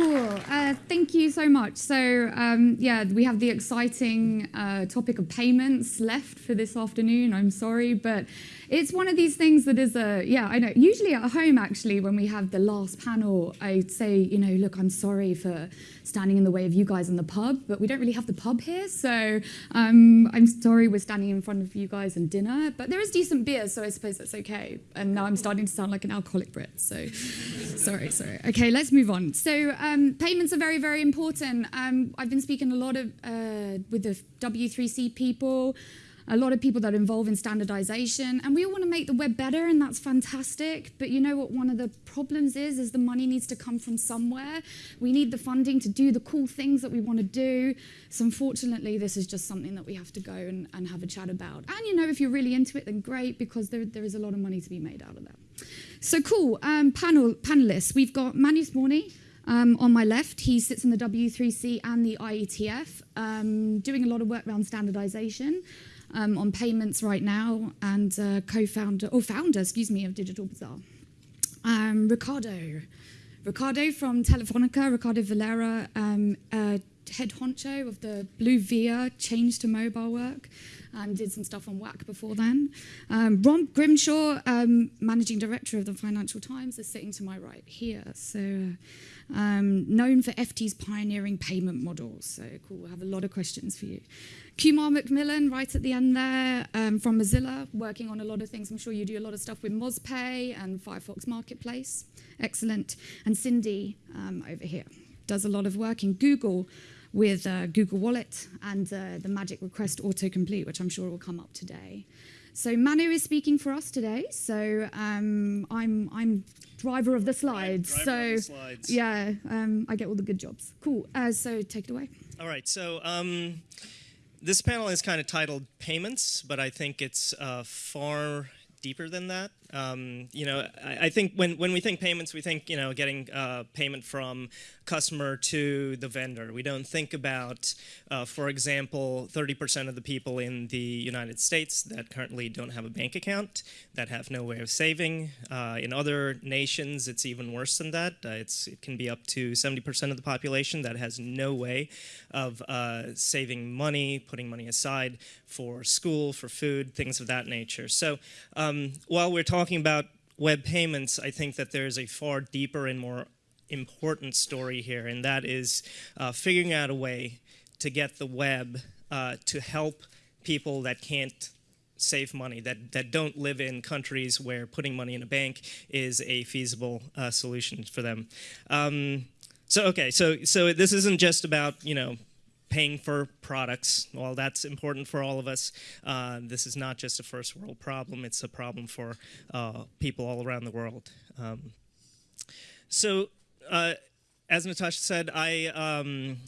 Cool. Uh, thank you so much. So, um, yeah, we have the exciting uh, topic of payments left for this afternoon. I'm sorry, but it's one of these things that is a, yeah, I know. Usually at home, actually, when we have the last panel, I say, you know, look, I'm sorry for standing in the way of you guys in the pub, but we don't really have the pub here. So um, I'm sorry we're standing in front of you guys and dinner, but there is decent beer, so I suppose that's okay. And now I'm starting to sound like an alcoholic Brit, so sorry, sorry. Okay, let's move on. So um, payments are very, very important. Um, I've been speaking a lot of uh, with the W3C people, a lot of people that are involved in standardization, and we all want to make the web better, and that's fantastic. But you know what one of the problems is, is the money needs to come from somewhere. We need the funding to do the cool things that we want to do. So unfortunately, this is just something that we have to go and, and have a chat about. And you know, if you're really into it, then great, because there, there is a lot of money to be made out of that. So cool, um, panel, panelists. We've got Manu Sporny, um, on my left, he sits in the W3C and the IETF, um, doing a lot of work around standardization um, on payments right now, and uh, co-founder, or founder, excuse me, of Digital Bazaar. Um, Ricardo. Ricardo from Telefonica, Ricardo Varela, um, uh, head honcho of the BlueVia change to mobile work and did some stuff on WAC before then. Um, Rob Grimshaw, um, managing director of the Financial Times, is sitting to my right here. So um, known for FT's pioneering payment models. So cool, we'll have a lot of questions for you. Kumar McMillan, right at the end there, um, from Mozilla, working on a lot of things. I'm sure you do a lot of stuff with MozPay and Firefox Marketplace. Excellent. And Cindy um, over here does a lot of work in Google with uh, Google Wallet and uh, the Magic Request Autocomplete, which I'm sure will come up today. So Manu is speaking for us today. So um, I'm I'm driver of the slides. Right, so the slides. yeah, um, I get all the good jobs. Cool. Uh, so take it away. All right. So um, this panel is kind of titled "Payments," but I think it's uh, far deeper than that. Um, you know, I, I, think when, when we think payments, we think, you know, getting uh, payment from customer to the vendor. We don't think about, uh, for example, 30% of the people in the United States that currently don't have a bank account, that have no way of saving. Uh, in other nations, it's even worse than that. Uh, it's, it can be up to 70% of the population that has no way of uh, saving money, putting money aside for school, for food, things of that nature. So um, while we're talking talking about web payments, I think that there's a far deeper and more important story here, and that is uh, figuring out a way to get the web uh, to help people that can't save money, that, that don't live in countries where putting money in a bank is a feasible uh, solution for them. Um, so okay, so so this isn't just about you know paying for products. Well, that's important for all of us. Uh, this is not just a first world problem, it's a problem for uh, people all around the world. Um, so, uh, as Natasha said, I um,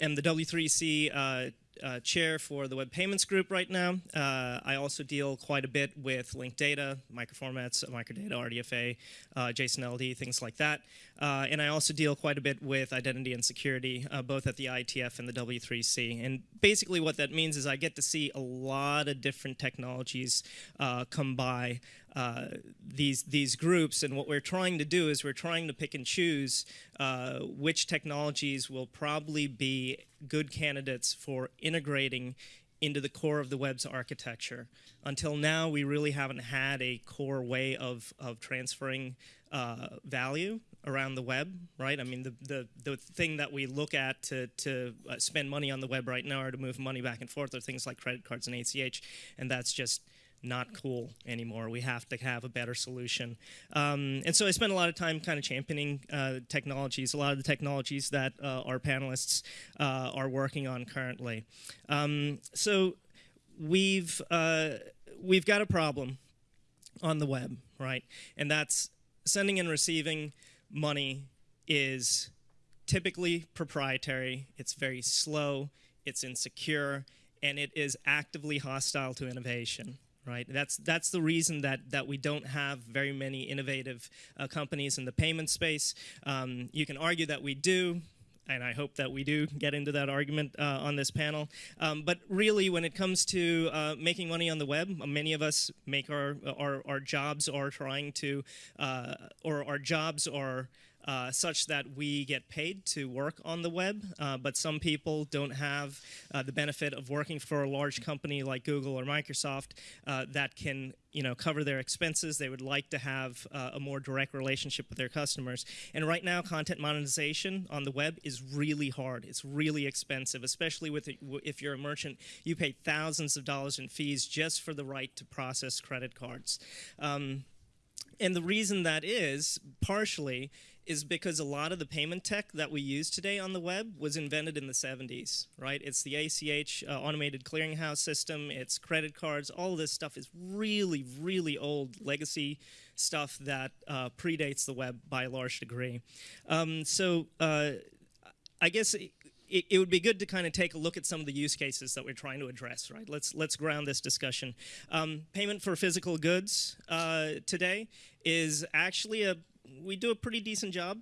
am the W3C uh, chair for the Web Payments Group right now. Uh, I also deal quite a bit with linked data, microformats, microdata, RDFA, uh, JSON LD, things like that. Uh, and I also deal quite a bit with identity and security, uh, both at the IETF and the W3C. And basically what that means is I get to see a lot of different technologies uh, come by uh, these these groups and what we're trying to do is we're trying to pick and choose uh, which technologies will probably be good candidates for integrating into the core of the web's architecture. Until now, we really haven't had a core way of, of transferring uh, value around the web, right? I mean, the, the, the thing that we look at to, to uh, spend money on the web right now or to move money back and forth are things like credit cards and ACH, and that's just not cool anymore. We have to have a better solution. Um, and so I spent a lot of time kind of championing uh, technologies, a lot of the technologies that uh, our panelists uh, are working on currently. Um, so we've, uh, we've got a problem on the web, right? And that's sending and receiving money is typically proprietary, it's very slow, it's insecure, and it is actively hostile to innovation right? That's that's the reason that that we don't have very many innovative uh, companies in the payment space. Um, you can argue that we do. And I hope that we do get into that argument uh, on this panel. Um, but really, when it comes to uh, making money on the web, many of us make our our, our jobs are trying to, uh, or our jobs are uh, such that we get paid to work on the web, uh, but some people don't have uh, the benefit of working for a large company like Google or Microsoft uh, that can you know cover their expenses. They would like to have uh, a more direct relationship with their customers. And right now content monetization on the web is really hard. It's really expensive especially with if you're a merchant. You pay thousands of dollars in fees just for the right to process credit cards. Um, and the reason that is partially is because a lot of the payment tech that we use today on the web was invented in the 70s, right? It's the ACH uh, automated clearinghouse system, it's credit cards, all this stuff is really, really old legacy stuff that uh, predates the web by a large degree. Um, so uh, I guess it, it, would be good to kind of take a look at some of the use cases that we're trying to address, right? Let's let's ground this discussion. Um, payment for physical goods uh, today is actually a we do a pretty decent job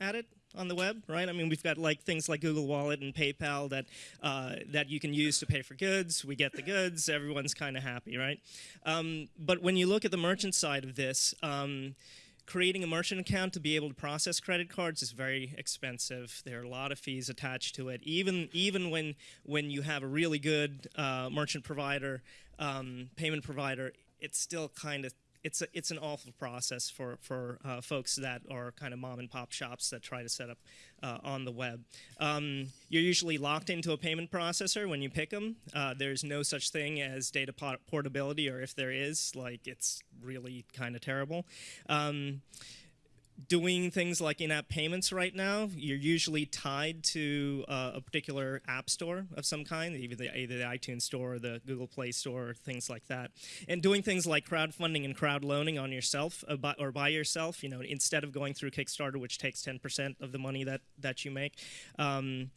at it on the web, right? I mean, we've got like things like Google Wallet and PayPal that uh, that you can use to pay for goods. We get the goods. Everyone's kind of happy, right? Um, but when you look at the merchant side of this. Um, creating a merchant account to be able to process credit cards is very expensive. There are a lot of fees attached to it. Even even when when you have a really good uh, merchant provider, um, payment provider, it's still kind of it's a, it's an awful process for for uh, folks that are kind of mom and pop shops that try to set up uh, on the web. Um, you're usually locked into a payment processor when you pick them. Uh, there's no such thing as data portability, or if there is, like it's really kind of terrible. Um, doing things like in-app payments right now, you're usually tied to uh, a particular app store of some kind, either the, either the iTunes store or the Google Play store or things like that. And doing things like crowdfunding and crowd loaning on yourself uh, by, or by yourself, you know, instead of going through Kickstarter, which takes 10% of the money that, that you make. Um,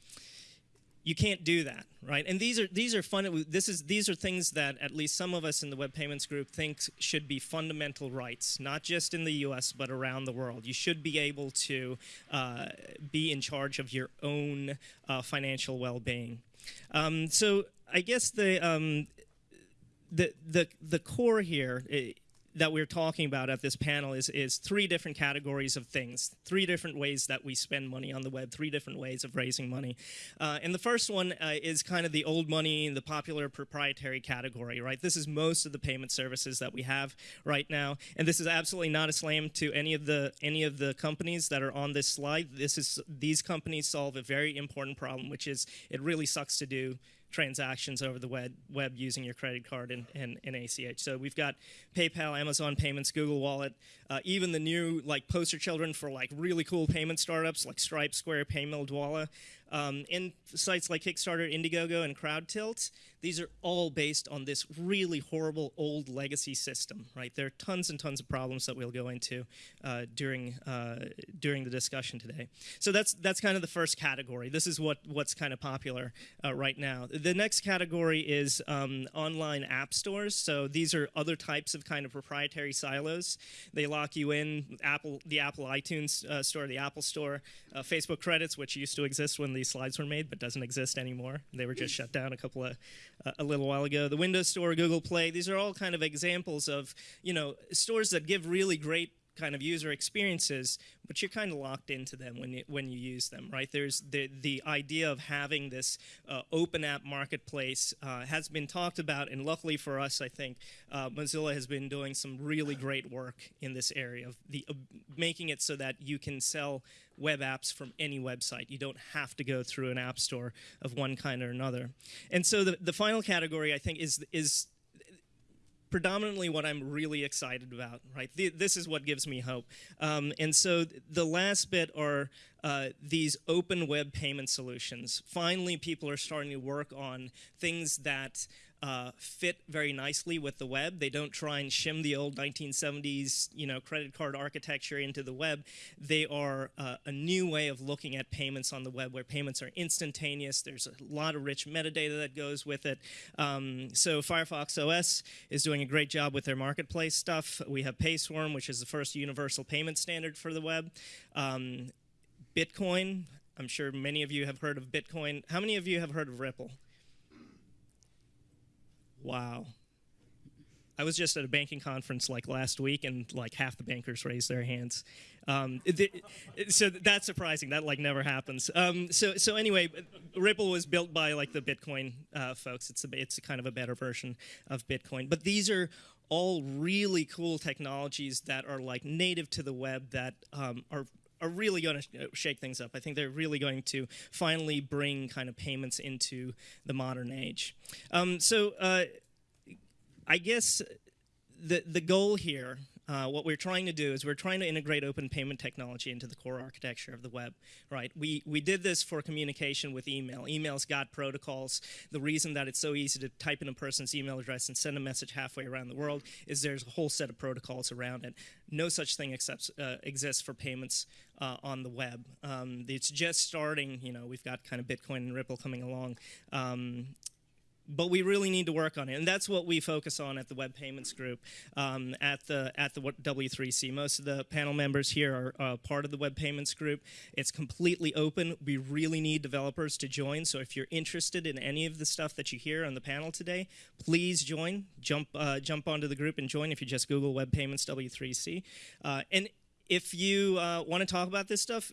you can't do that, right? And these are these are fun. This is these are things that at least some of us in the web payments group think should be fundamental rights, not just in the U.S. but around the world. You should be able to uh, be in charge of your own uh, financial well-being. Um, so I guess the um, the the the core here. That we're talking about at this panel is, is three different categories of things, three different ways that we spend money on the web, three different ways of raising money. Uh, and the first one uh, is kind of the old money, the popular proprietary category, right? This is most of the payment services that we have right now. And this is absolutely not a slam to any of the any of the companies that are on this slide. This is these companies solve a very important problem, which is it really sucks to do transactions over the web, web using your credit card and, and, and ACH. So we've got PayPal, Amazon Payments, Google Wallet, uh, even the new like poster children for like really cool payment startups like Stripe, Square, Paymill, Dwolla, um, and sites like Kickstarter, Indiegogo, and CrowdTilt. These are all based on this really horrible old legacy system, right? There are tons and tons of problems that we'll go into uh, during uh, during the discussion today. So that's that's kind of the first category. This is what what's kind of popular uh, right now. The next category is um, online app stores. So these are other types of kind of proprietary silos. They lock you in. Apple, the Apple iTunes uh, store, the Apple Store, uh, Facebook credits, which used to exist when these slides were made, but doesn't exist anymore. They were just shut down a couple of uh, a little while ago. The Windows Store, Google Play. These are all kind of examples of you know stores that give really great kind of user experiences, but you're kind of locked into them when you, when you use them, right? There's the, the idea of having this uh, open app marketplace uh, has been talked about, and luckily for us, I think uh, Mozilla has been doing some really great work in this area of the making it so that you can sell web apps from any website. You don't have to go through an app store of one kind or another. And so the, the final category, I think, is is predominantly what I'm really excited about, right? This is what gives me hope. Um, and so the last bit are uh, these open web payment solutions. Finally, people are starting to work on things that uh, fit very nicely with the web. They don't try and shim the old 1970s, you know, credit card architecture into the web. They are uh, a new way of looking at payments on the web, where payments are instantaneous. There's a lot of rich metadata that goes with it. Um, so Firefox OS is doing a great job with their marketplace stuff. We have PaySwarm, which is the first universal payment standard for the web. Um, Bitcoin. I'm sure many of you have heard of Bitcoin. How many of you have heard of Ripple? Wow. I was just at a banking conference like last week, and like half the bankers raised their hands. Um, it, so that's surprising. That like never happens. Um, so so anyway, Ripple was built by like the Bitcoin uh, folks. It's a it's a kind of a better version of Bitcoin. But these are all really cool technologies that are like native to the web that um, are are really going to shake things up. I think they're really going to finally bring kind of payments into the modern age. Um, so uh, I guess the the goal here uh, what we're trying to do is we're trying to integrate open payment technology into the core architecture of the web, right? We, we did this for communication with email. Email's got protocols. The reason that it's so easy to type in a person's email address and send a message halfway around the world is there's a whole set of protocols around it. No such thing accepts, uh, exists for payments uh, on the web. Um, it's just starting, you know, we've got kind of Bitcoin and Ripple coming along. Um, but we really need to work on it, and that's what we focus on at the Web Payments Group um, at the at the W3C. Most of the panel members here are uh, part of the Web Payments Group. It's completely open. We really need developers to join. So if you're interested in any of the stuff that you hear on the panel today, please join. Jump uh, jump onto the group and join. If you just Google Web Payments W3C, uh, and if you uh, want to talk about this stuff,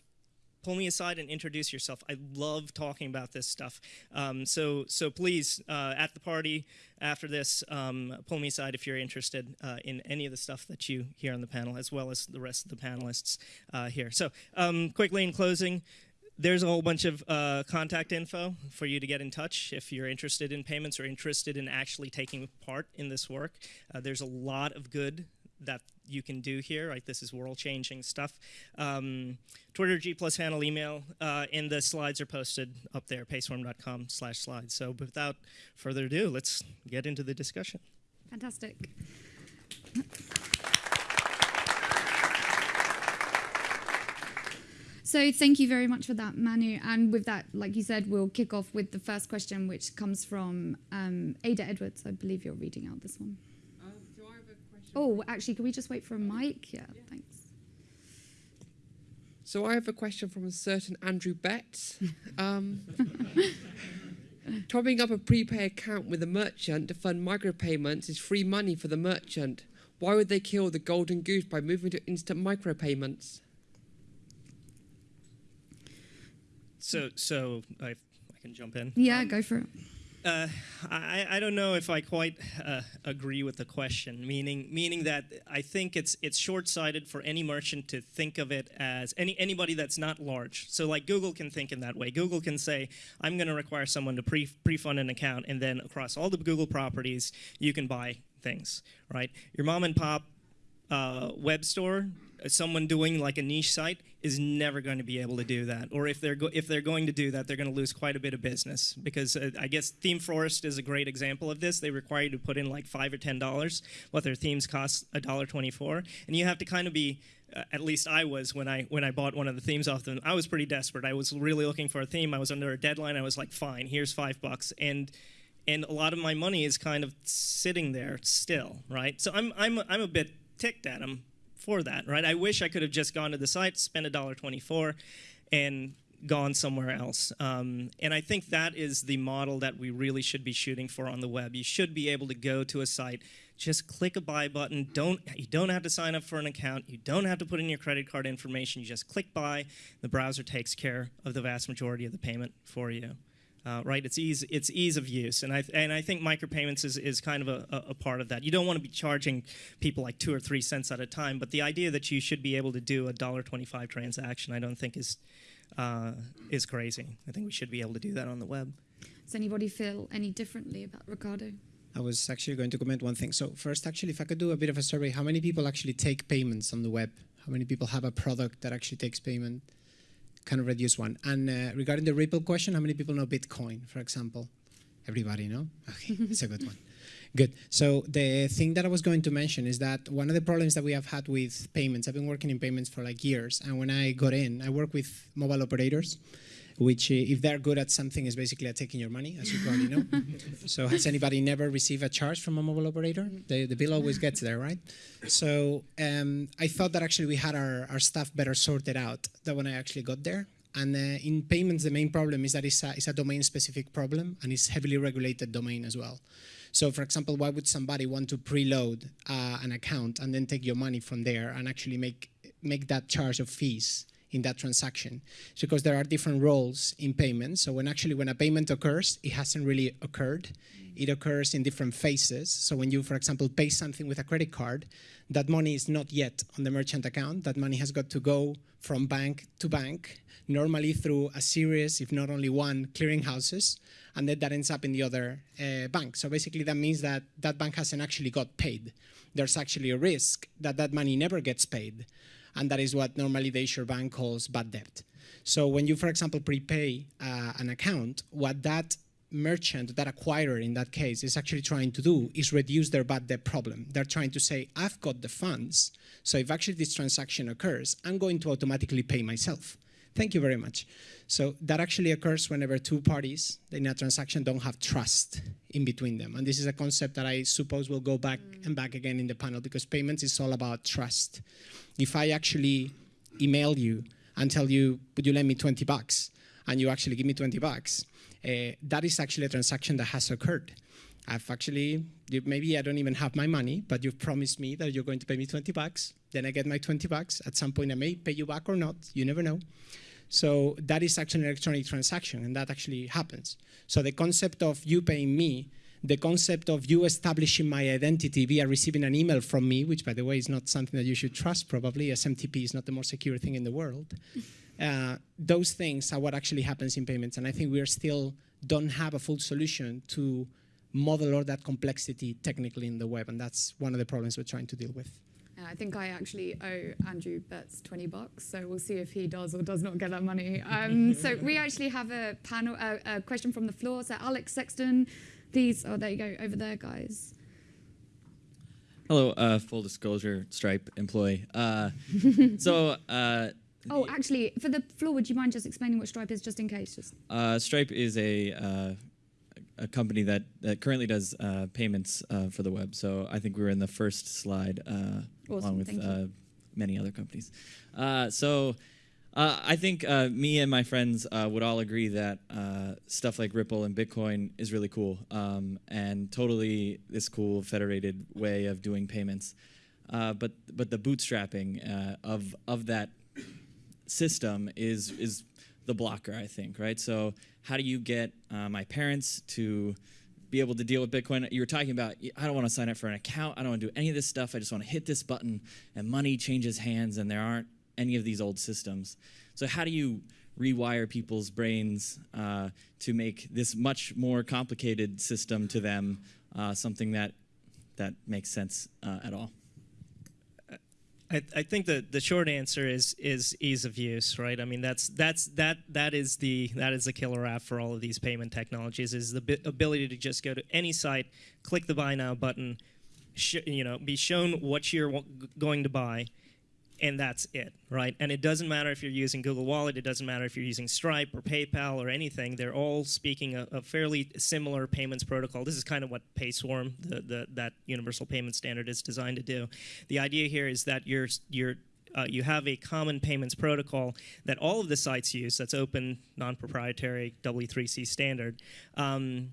pull me aside and introduce yourself. I love talking about this stuff. Um, so, so please, uh, at the party after this, um, pull me aside if you're interested uh, in any of the stuff that you hear on the panel, as well as the rest of the panelists uh, here. So, um, quickly in closing, there's a whole bunch of uh, contact info for you to get in touch if you're interested in payments or interested in actually taking part in this work. Uh, there's a lot of good that you can do here. Right, this is world-changing stuff. Um, Twitter, G plus handle, email, uh, and the slides are posted up there, payswarm.com slash slides. So without further ado, let's get into the discussion. Fantastic. So thank you very much for that, Manu. And with that, like you said, we'll kick off with the first question, which comes from um, Ada Edwards. I believe you're reading out this one. Oh, actually, can we just wait for a mic? Yeah, yeah. thanks. So I have a question from a certain Andrew Betts. Um, topping up a prepay account with a merchant to fund micropayments is free money for the merchant. Why would they kill the golden goose by moving to instant micropayments? So, so I, I can jump in. Yeah, um, go for it. Uh, I, I don't know if I quite uh, agree with the question, meaning meaning that I think it's it's short-sighted for any merchant to think of it as any anybody that's not large. So like Google can think in that way. Google can say, I'm going to require someone to pre pre-fund an account, and then across all the Google properties, you can buy things, right? Your mom and pop uh, web store, someone doing like a niche site is never going to be able to do that. Or if they're if they're going to do that, they're going to lose quite a bit of business because uh, I guess ThemeForest is a great example of this. They require you to put in like five or ten dollars, what their themes cost a dollar twenty-four, and you have to kind of be uh, at least I was when I when I bought one of the themes off them. I was pretty desperate. I was really looking for a theme. I was under a deadline. I was like, fine, here's five bucks, and and a lot of my money is kind of sitting there still, right? So I'm I'm I'm a bit ticked at them for that, right? I wish I could have just gone to the site, spent $1.24, and gone somewhere else. Um, and I think that is the model that we really should be shooting for on the web. You should be able to go to a site, just click a buy button. Don't you don't have to sign up for an account. You don't have to put in your credit card information. You just click buy. The browser takes care of the vast majority of the payment for you uh, right? It's ease, it's ease of use, and I and I think micropayments is, is kind of a, a part of that. You don't want to be charging people like two or three cents at a time, but the idea that you should be able to do a dollar twenty-five transaction, I don't think is uh, is crazy. I think we should be able to do that on the web. Does anybody feel any differently about Ricardo? I was actually going to comment one thing. So first, actually, if I could do a bit of a survey, how many people actually take payments on the web? How many people have a product that actually takes payment? Kind of reduce one. And uh, regarding the Ripple question, how many people know Bitcoin, for example? Everybody know? Okay, it's a good one. Good. So the thing that I was going to mention is that one of the problems that we have had with payments, I've been working in payments for like years, and when I got in, I work with mobile operators, which uh, if they're good at something is basically at taking your money, as you probably know. so has anybody never received a charge from a mobile operator? The, the bill always gets there, right? So um, I thought that actually we had our, our stuff better sorted out than when I actually got there. And uh, in payments, the main problem is that it's a, it's a domain-specific problem, and it's heavily regulated domain as well. So, for example, why would somebody want to preload uh, an account and then take your money from there and actually make make that charge of fees in that transaction? Because there are different roles in payments. So, when actually when a payment occurs, it hasn't really occurred. It occurs in different phases. So, when you, for example, pay something with a credit card, that money is not yet on the merchant account. That money has got to go from bank to bank, normally through a series, if not only one, clearinghouses, and then that ends up in the other uh, bank. So basically, that means that that bank hasn't actually got paid. There's actually a risk that that money never gets paid, and that is what normally the issuer bank calls bad debt. So when you, for example, prepay uh, an account, what that merchant, that acquirer in that case, is actually trying to do is reduce their bad debt problem. They're trying to say, I've got the funds, so if actually this transaction occurs, I'm going to automatically pay myself. Thank you very much. So that actually occurs whenever two parties in a transaction don't have trust in between them. And this is a concept that I suppose will go back mm. and back again in the panel because payments is all about trust. If I actually email you and tell you, would you lend me 20 bucks? And you actually give me 20 bucks, uh, that is actually a transaction that has occurred. I've actually, maybe I don't even have my money, but you've promised me that you're going to pay me 20 bucks. Then I get my 20 bucks. At some point, I may pay you back or not. You never know. So that is actually an electronic transaction, and that actually happens. So the concept of you paying me, the concept of you establishing my identity via receiving an email from me, which, by the way, is not something that you should trust probably, SMTP is not the most secure thing in the world. Uh, those things are what actually happens in payments. And I think we are still don't have a full solution to model all that complexity technically in the web. And that's one of the problems we're trying to deal with. I think I actually owe Andrew Betts 20 bucks, so we'll see if he does or does not get that money. Um, so we actually have a panel, uh, a question from the floor. So Alex Sexton, please, oh, there you go, over there, guys. Hello, uh, full disclosure, Stripe employee. Uh, so uh, Oh, actually, for the floor, would you mind just explaining what Stripe is, just in case? Just. Uh, Stripe is a uh, a company that, that currently does uh, payments uh, for the web. So I think we were in the first slide, uh, awesome, along with uh, many other companies. so. I think me and my friends would all agree that stuff like Ripple and Bitcoin is really cool um, and totally this cool federated way of doing payments. but but the bootstrapping of of that system is is the blocker, I think, right? So how do you get uh, my parents to be able to deal with Bitcoin? You were talking about, I don't want to sign up for an account. I don't want to do any of this stuff. I just want to hit this button and money changes hands and there aren't any of these old systems. So how do you rewire people's brains uh, to make this much more complicated system to them uh, something that, that makes sense uh, at all? I, I think the, the short answer is is ease of use, right? I mean that's that's that that is the that is the killer app for all of these payment technologies is the ability to just go to any site, click the buy now button, you know, be shown what you're going to buy, and that's it, right? And it doesn't matter if you're using Google Wallet, it doesn't matter if you're using Stripe or PayPal or anything. They're all speaking a, a fairly similar payments protocol. This is kind of what PaySwarm, the, the, that universal payment standard, is designed to do. The idea here is that you're, you're uh, you have a common payments protocol that all of the sites use that's open, non-proprietary, W3C standard. Um,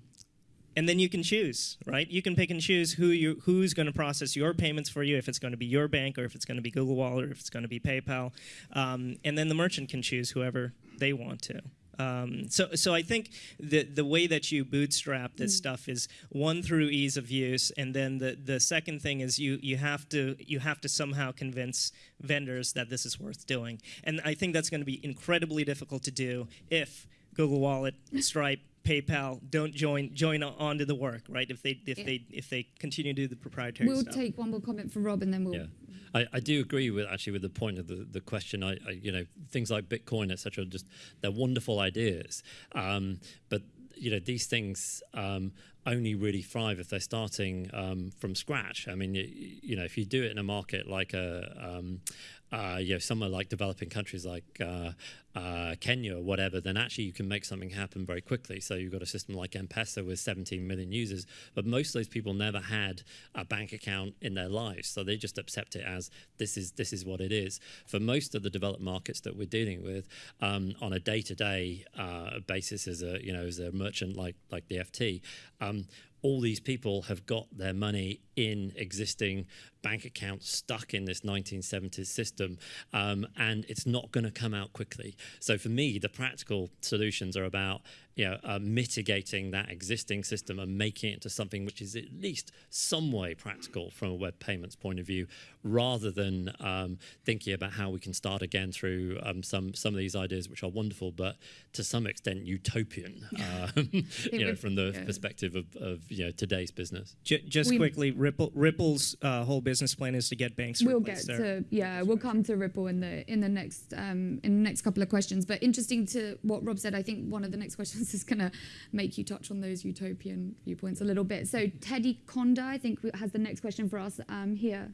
and then you can choose, right? You can pick and choose who you who's going to process your payments for you, if it's going to be your bank or if it's going to be Google Wallet or if it's going to be PayPal, um, and then the merchant can choose whoever they want to. Um, so, so I think the the way that you bootstrap this mm. stuff is one through ease of use, and then the the second thing is you you have to you have to somehow convince vendors that this is worth doing, and I think that's going to be incredibly difficult to do if Google Wallet, Stripe, PayPal don't join join onto the work, right? If they if yeah. they if they continue to do the proprietary stuff. we'll stuff. take one more comment from Rob, and then we'll. Yeah. I, I do agree with actually with the point of the, the question. I, I you know things like Bitcoin etc. Just they're wonderful ideas, um, but you know these things um, only really thrive if they're starting um, from scratch. I mean, you, you, know, if you do it in a market like a, um, uh, you know, somewhere like developing countries like uh, uh, Kenya or whatever, then actually you can make something happen very quickly. So you've got a system like M-Pesa with 17 million users, but most of those people never had a bank account in their lives, so they just accept it as this is this is what it is. For most of the developed markets that we're dealing with, um, on a day-to-day -day, uh, basis as a you know as a merchant like like the FT. Um, all these people have got their money in existing bank accounts stuck in this 1970s system, um, and it's not going to come out quickly. So for me, the practical solutions are about you know, uh, mitigating that existing system and making it to something which is at least some way practical from a web payments point of view, rather than um, thinking about how we can start again through um, some some of these ideas which are wonderful, but to some extent utopian, um, you know, from the yeah. perspective of, of you know today's business. J- just We- quickly, Ripple Ripple's uh, whole business plan is to get banks we'll get there. to yeah we'll come to ripple in the in the next um in the next couple of questions. But interesting to what rob said i think one of the next questions is going to make you touch on those utopian viewpoints a little bit. So teddy conda i think has the next question for us um here.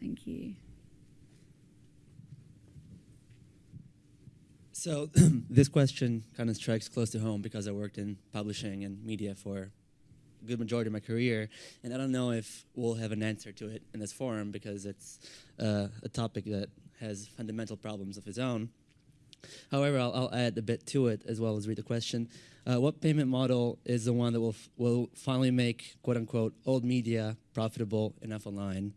Thank you. So this question kind of strikes close to home because I worked in publishing and media for a good majority of my career, and I don't know if we'll have an answer to it in this forum because it's uh, a topic that has fundamental problems of its own. However, I'll, I'll add a bit to it as well as read the question. Uh, what payment model is the one that will will finally make quote unquote old media profitable enough online?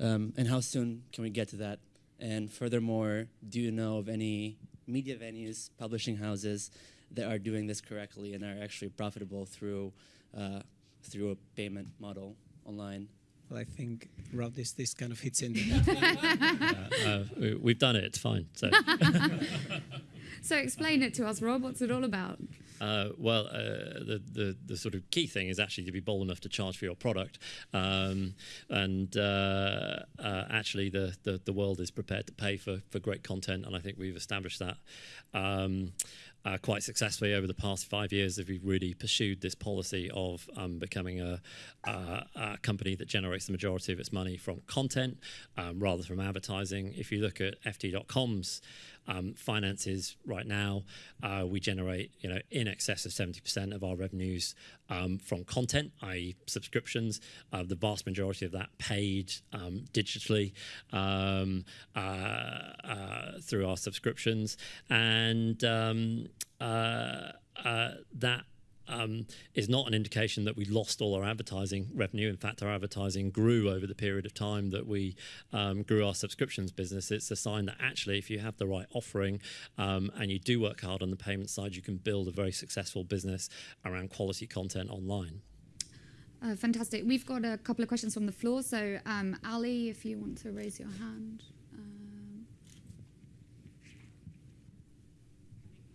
Um, and how soon can we get to that? And furthermore, do you know of any media venues, publishing houses that are doing this correctly and are actually profitable through uh, through a payment model online? Well, I think Rob, this this kind of hits in. Uh, we- we've done it; it's fine. So. so explain it to us rob what's it all about Uh, well, uh, the, the the sort of key thing is actually to be bold enough to charge for your product, um, and uh, uh, actually the, the the world is prepared to pay for for great content, and I think we've established that. Um, uh, quite successfully over the past five years, as we've really pursued this policy of um, becoming a, a, company that generates the majority of its money from content um, rather from advertising. If you look at FT.com's um, finances right now, uh, we generate you know in excess of 70% of our revenues um, from content, i.e., subscriptions. Uh, the vast majority of that paid um, digitally um, uh, through our subscriptions, and um, uh, uh, that um, is not an indication that we lost all our advertising revenue. In fact, our advertising grew over the period of time that we um, grew our subscriptions business. It's a sign that actually, if you have the right offering um, and you do work hard on the payment side, you can build a very successful business around quality content online. uh, fantastic we've got a couple of questions from the floor so um ali if you want to raise your hand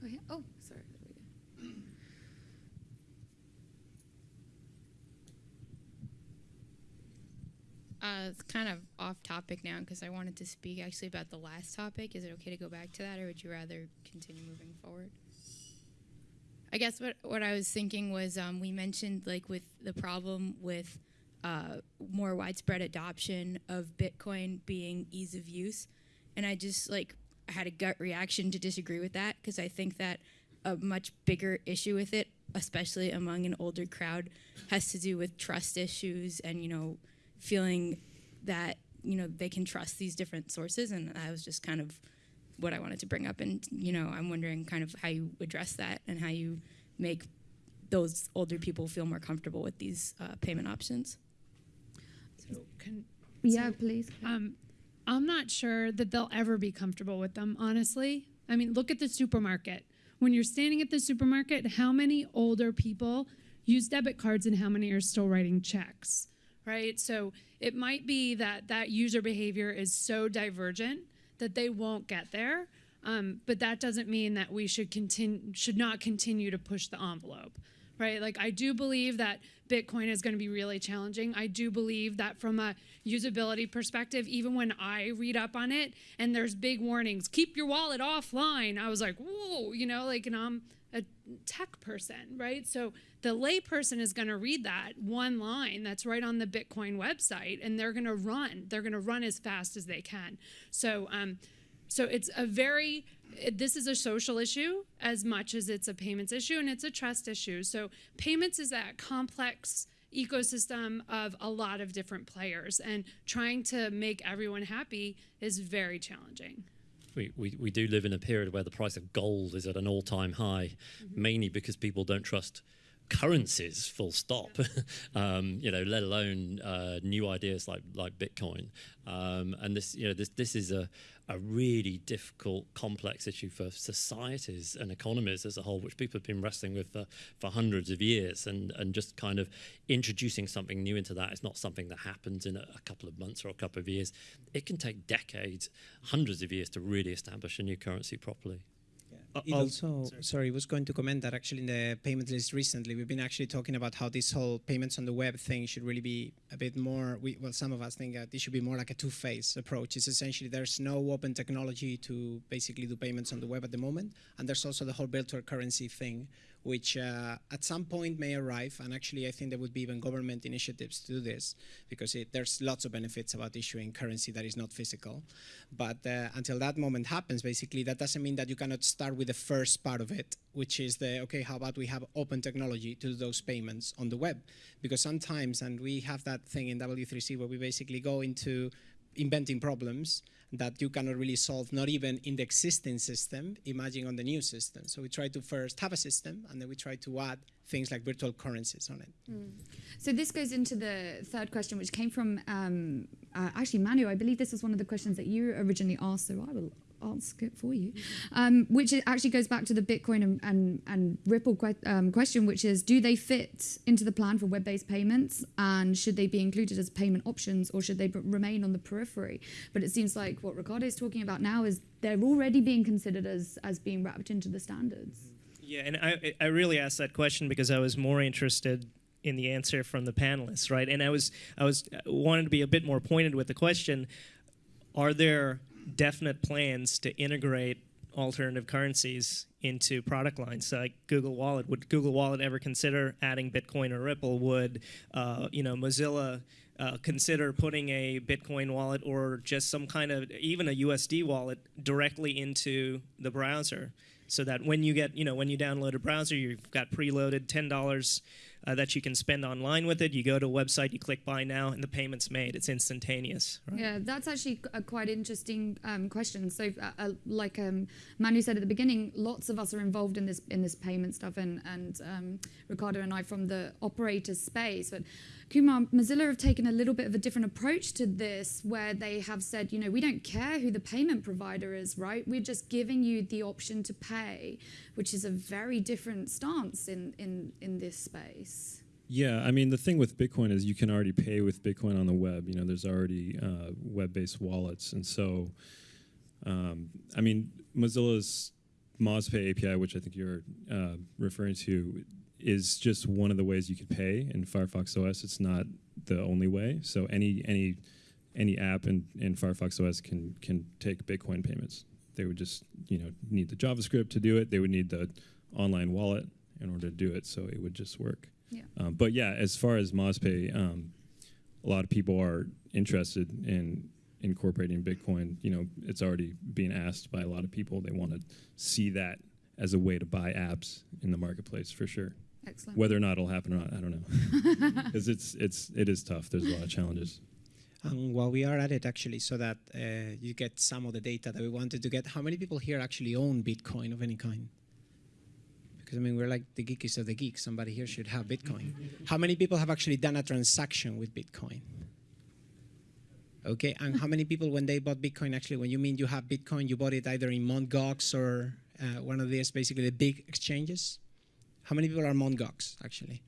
oh, yeah. oh sorry. Uh, it's kind of off topic now because I wanted to speak actually about the last topic. Is it okay to go back to that, or would you rather continue moving forward? I guess what what I was thinking was um, we mentioned like with the problem with uh, more widespread adoption of Bitcoin being ease of use, and I just like had a gut reaction to disagree with that because I think that a much bigger issue with it, especially among an older crowd, has to do with trust issues and you know feeling that you know they can trust these different sources and that was just kind of what I wanted to bring up and you know I'm wondering kind of how you address that and how you make those older people feel more comfortable with these uh, payment options. Can, yeah So, please um, I'm not sure that they'll ever be comfortable with them, honestly. I mean, look at the supermarket. When you're standing at the supermarket, how many older people use debit cards and how many are still writing checks, right? So it might be that that user behavior is so divergent that they won't get there. Um, but that doesn't mean that we should continue should not continue to push the envelope right? Like I do believe that Bitcoin is going to be really challenging. I do believe that from a usability perspective, even when I read up on it and there's big warnings, keep your wallet offline. I was like, whoa, you know, like, and I'm a tech person, right? So the layperson is going to read that one line that's right on the Bitcoin website, and they're going to run. They're going to run as fast as they can. So, um, so it's a very this is a social issue as much as it's a payments issue and it's a trust issue. So payments is that complex ecosystem of a lot of different players and trying to make everyone happy is very challenging. We, we, we do live in a period where the price of gold is at an all time high, mainly because people don't trust currencies, full stop. um, you know, let alone uh, new ideas like like Bitcoin. Um, and this, you know, this this is a a really difficult, complex issue for societies and economies as a whole, which people have been wrestling with for, for hundreds of years. And, and just kind of introducing something new into that is not something that happens in a, a couple of months or a couple of years. It can take decades, hundreds of years to really establish a new currency properly. Uh, it also, sorry, was going to comment that actually in the payment list recently, we've been actually talking about how this whole payments on the web thing should really be a bit more. We, well, some of us think that this should be more like a two-phase approach. It's essentially there's no open technology to basically do payments on the web at the moment, and there's also the whole virtual currency thing, which uh, at some point may arrive. And actually, I think there would be even government initiatives to do this because it, there's lots of benefits about issuing currency that is not physical. But uh, until that moment happens, basically, that doesn't mean that you cannot start with the first part of it, which is the okay, how about we have open technology to do those payments on the web? Because sometimes, and we have that thing in W3C where we basically go into inventing problems that you cannot really solve, not even in the existing system, imagine on the new system. So we try to first have a system, and then we try to add things like virtual currencies on it. So this goes into the third question, which came from um, uh, actually Manu. I believe this was one of the questions that you originally asked, so I will ask it for you. Um, which actually goes back to the Bitcoin and, and, and Ripple que- um, question, which is, do they fit into the plan for web-based payments, and should they be included as payment options, or should they remain on the periphery? But it seems like what Ricardo is talking about now is they're already being considered as as being wrapped into the standards. Yeah, and I, I really asked that question because I was more interested in the answer from the panelists, right? And I was I was uh, wanted to be a bit more pointed with the question: Are there definite plans to integrate alternative currencies into product lines so like Google Wallet? Would Google Wallet ever consider adding Bitcoin or Ripple? Would uh, you know Mozilla? Uh, consider putting a Bitcoin wallet or just some kind of even a USD wallet directly into the browser, so that when you get you know when you download a browser, you've got preloaded ten dollars uh, that you can spend online with it. You go to a website, you click buy now, and the payment's made. It's instantaneous. Right? Yeah, that's actually a quite interesting um, question. So, uh, uh, like um, Manu said at the beginning, lots of us are involved in this in this payment stuff, and and um, Ricardo and I from the operator space. But Kumar, Mozilla have taken a little bit of a different approach to this, where they have said, you know, we don't care who the payment provider is, right? We're just giving you the option to pay, which is a very different stance in in in this space. Yeah, I mean the thing with Bitcoin is you can already pay with Bitcoin on the web. You know, there's already uh, web-based wallets, and so um, I mean Mozilla's MozPay API, which I think you're uh, referring to, is just one of the ways you could pay in Firefox OS. It's not the only way. So any any any app in, in Firefox OS can can take Bitcoin payments. They would just you know need the JavaScript to do it. They would need the online wallet in order to do it. So it would just work. Yeah. Um, but yeah, as far as MozPay, um, a lot of people are interested in incorporating Bitcoin. You know, it's already being asked by a lot of people. They want to see that as a way to buy apps in the marketplace for sure. Excellent. Whether or not it'll happen or not, I don't know. Because it's it's it is tough. There's a lot of challenges. And while we are at it, actually, so that uh, you get some of the data that we wanted to get, how many people here actually own Bitcoin of any kind? Because I mean, we're like the geekiest of the geeks. Somebody here should have Bitcoin. how many people have actually done a transaction with Bitcoin? Okay, and how many people, when they bought Bitcoin, actually, when you mean you have Bitcoin, you bought it either in Mt. Gox or uh, one of these, basically the big exchanges? How many people are Mt. Gox, actually?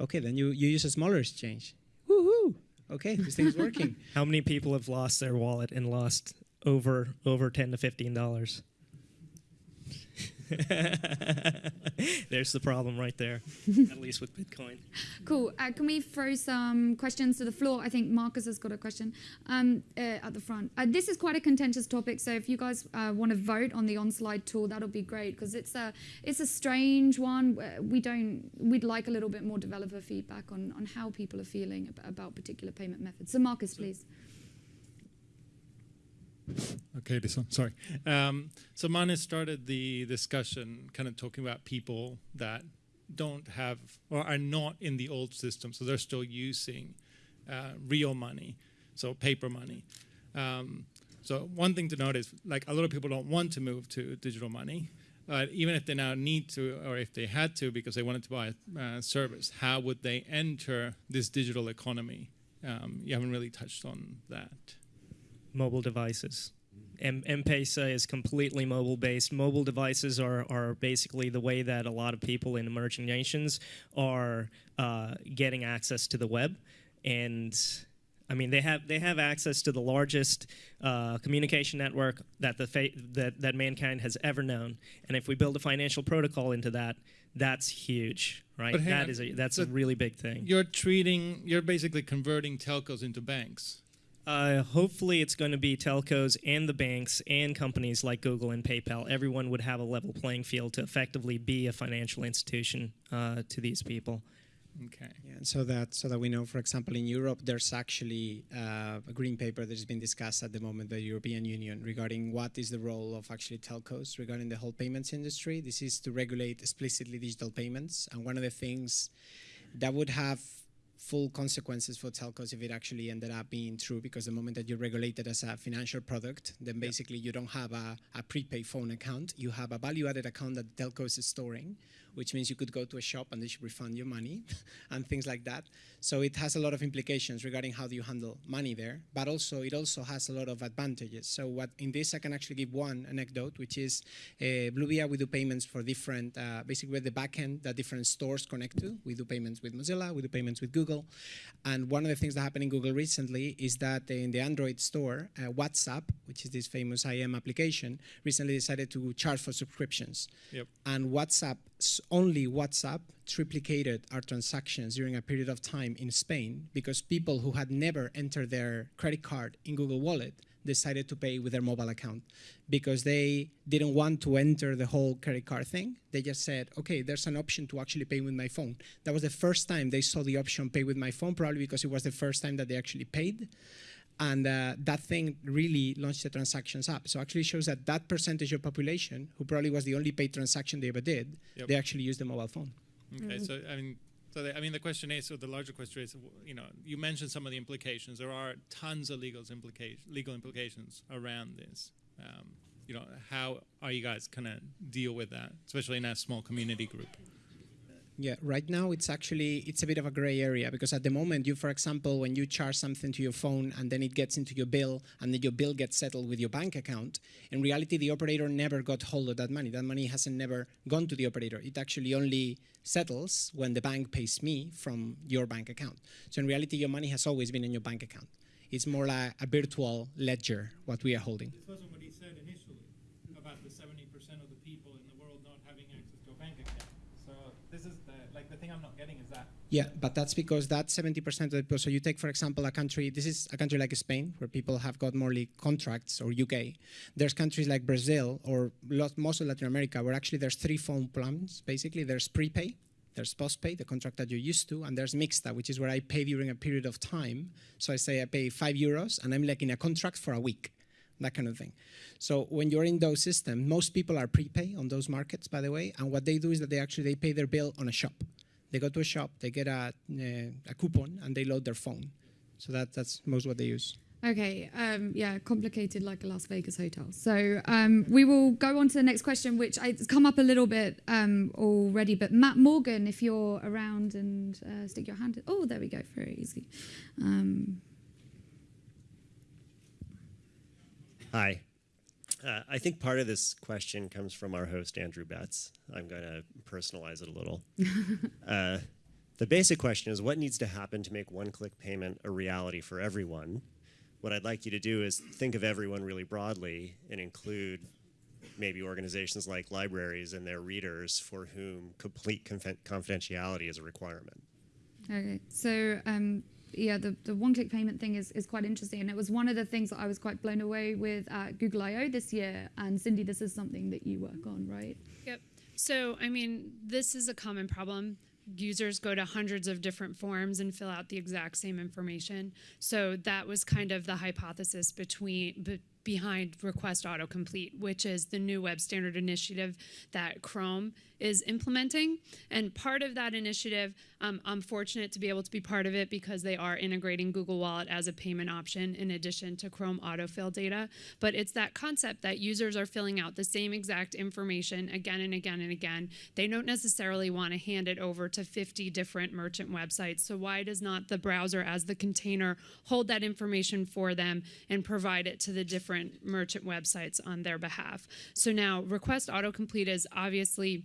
Okay, then you, you use a smaller exchange. Woohoo! Okay, this thing's working. How many people have lost their wallet and lost over over ten to fifteen dollars? There's the problem right there, at least with Bitcoin. Cool. Uh, can we throw some questions to the floor? I think Marcus has got a question um, uh, at the front. Uh, this is quite a contentious topic, so if you guys uh, want to vote on the on-slide tool, that'll be great because it's a it's a strange one. We don't we'd like a little bit more developer feedback on on how people are feeling about, about particular payment methods. So Marcus, please. Okay, this one. Sorry. Um, so Manu started the discussion kind of talking about people that don't have or are not in the old system, so they're still using uh, real money, so paper money. Um, so one thing to note is like a lot of people don't want to move to digital money. But even if they now need to, or if they had to, because they wanted to buy a uh, service, how would they enter this digital economy? Um, you haven't really touched on that. Mobile devices. M- M-Pesa is completely mobile-based. Mobile devices are, are basically the way that a lot of people in emerging nations are uh, getting access to the web, and I mean they have they have access to the largest uh, communication network that the fa- that that mankind has ever known. And if we build a financial protocol into that, that's huge, right? That on. is a, that's a really big thing. You're treating, you're basically converting telcos into banks. Uh, hopefully, it's going to be telcos and the banks and companies like Google and PayPal. Everyone would have a level playing field to effectively be a financial institution uh, to these people. Okay. Yeah, and so that so that we know, for example, in Europe, there's actually uh, a green paper that has been discussed at the moment by the European Union regarding what is the role of actually telcos regarding the whole payments industry. This is to regulate explicitly digital payments, and one of the things that would have full consequences for telcos if it actually ended up being true because the moment that you're regulated as a financial product then basically you don't have a, a prepaid phone account. You have a value added account that the telco is storing which means you could go to a shop and they should refund your money and things like that so it has a lot of implications regarding how do you handle money there but also it also has a lot of advantages so what in this i can actually give one anecdote which is uh, bluevia we do payments for different uh, basically with the backend that different stores connect to we do payments with mozilla we do payments with google and one of the things that happened in Google recently is that in the Android store, uh, WhatsApp, which is this famous IM application, recently decided to charge for subscriptions. Yep. And WhatsApp, only WhatsApp, triplicated our transactions during a period of time in Spain because people who had never entered their credit card in Google Wallet decided to pay with their mobile account because they didn't want to enter the whole credit card thing. They just said, okay, there's an option to actually pay with my phone. That was the first time they saw the option pay with my phone, probably because it was the first time that they actually paid. And uh, that thing really launched the transactions up. So actually shows that that percentage of population, who probably was the only paid transaction they ever did, Yep. they actually used the mobile phone. Okay, so I mean, so the, I mean, the question is, or the larger question is, you know, you mentioned some of the implications. There are tons of legal implications, legal implications around this. Um, you know, how are you guys gonna deal with that, especially in a small community group? Yeah, right now it's actually it's a bit of a gray area because at the moment you, for example, when you charge something to your phone and then it gets into your bill and then your bill gets settled with your bank account, in reality the operator never got hold of that money. That money hasn't never gone to the operator. It actually only settles when the bank pays me from your bank account. So in reality your money has always been in your bank account. It's more like a virtual ledger what we are holding. This wasn't what he said initially about the 70% of the people in the world not having access to a bank account. So this is the, like the thing I'm not getting is that. Yeah, but that's because that 70% of the people. So you take, for example, a country. This is a country like Spain, where people have got morely contracts, or UK. There's countries like Brazil or lot, most of Latin America, where actually there's three phone plans. Basically, there's prepay, there's postpay, the contract that you're used to, and there's mixta, which is where I pay during a period of time. So I say I pay five euros, and I'm like in a contract for a week that kind of thing. So when you're in those systems, most people are prepay on those markets, by the way. And what they do is that they actually they pay their bill on a shop. They go to a shop, they get a, uh, a coupon, and they load their phone. So that that's most what they use. Okay, um, yeah, complicated like a Las Vegas hotel. So um, we will go on to the next question, which I, it's come up a little bit um, already. But Matt Morgan, if you're around and uh, stick your hand. Oh, there we go, very easy. Um, Hi. Uh, I think part of this question comes from our host, Andrew Betts. I'm going to personalize it a little. uh, the basic question is what needs to happen to make one click payment a reality for everyone? What I'd like you to do is think of everyone really broadly and include maybe organizations like libraries and their readers for whom complete confi- confidentiality is a requirement. Okay, so um, yeah, the, the one-click payment thing is, is quite interesting, and it was one of the things that I was quite blown away with at Google I/O this year. And Cindy, this is something that you work on, right? Yep. So, I mean, this is a common problem. Users go to hundreds of different forms and fill out the exact same information. So that was kind of the hypothesis between be, behind Request Autocomplete, which is the new web standard initiative that Chrome is implementing. And part of that initiative, um, I'm fortunate to be able to be part of it because they are integrating Google Wallet as a payment option in addition to Chrome autofill data. But it's that concept that users are filling out the same exact information again and again and again. They don't necessarily want to hand it over to 50 different merchant websites. So why does not the browser as the container hold that information for them and provide it to the different merchant websites on their behalf? So now request autocomplete is obviously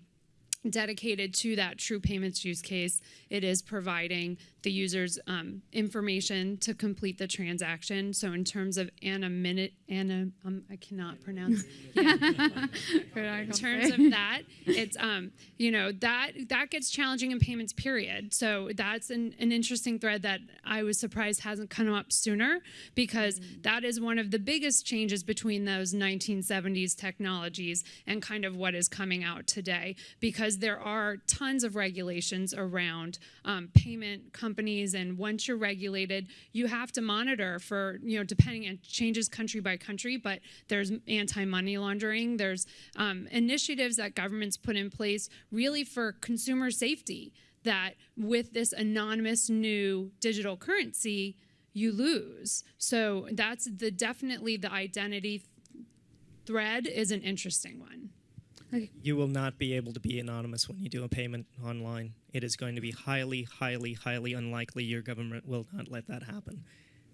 dedicated to that true payments use case. It is providing the user's um, information to complete the transaction. So in terms of anonymity, ana, um, I cannot pronounce. In terms of that, it's um, you know that that gets challenging in payments. Period. So that's an, an interesting thread that I was surprised hasn't come up sooner because that is one of the biggest changes between those 1970s technologies and kind of what is coming out today because there are tons of regulations around um, payment companies and once you're regulated you have to monitor for you know depending it changes country by country but there's anti-money laundering there's um, initiatives that governments put in place really for consumer safety that with this anonymous new digital currency you lose. So that's the definitely the identity thread is an interesting one You will not be able to be anonymous when you do a payment online. It is going to be highly, highly, highly unlikely your government will not let that happen.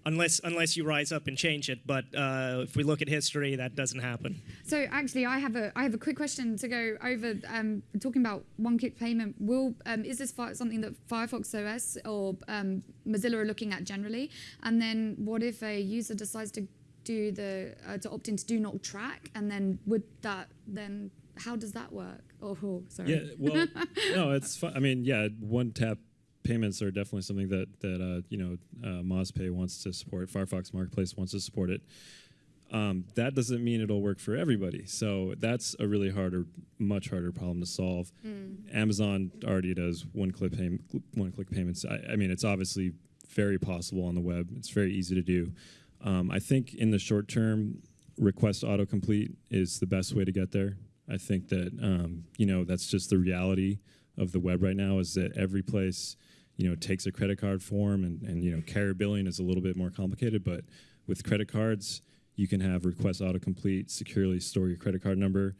Unless, unless you rise up and change it, but uh, if we look at history, that doesn't happen. So actually, I have a I have a quick question to go over. Um, talking about one-click payment, will um, is this something that Firefox OS or um, Mozilla are looking at generally? And then, what if a user decides to do the uh, to opt into Do Not Track, and then would that then how does that work? Oh, oh sorry. Yeah, well, no, it's fun. I mean, yeah, one tap payments are definitely something that that uh, you know uh, MozPay wants to support. Firefox Marketplace wants to support it. Um, that doesn't mean it'll work for everybody. So that's a really harder, much harder problem to solve. Amazon already does one-click pay- one-click payments. I, I mean, it's obviously very possible on the web. It's very easy to do. Um, I think in the short term, request autocomplete is the best way to get there. I think that um, you know that's just the reality of the web right now is that every place you know takes a credit card form and, and you know carrier billing is a little bit more complicated but with credit cards you can have request autocomplete securely store your credit card number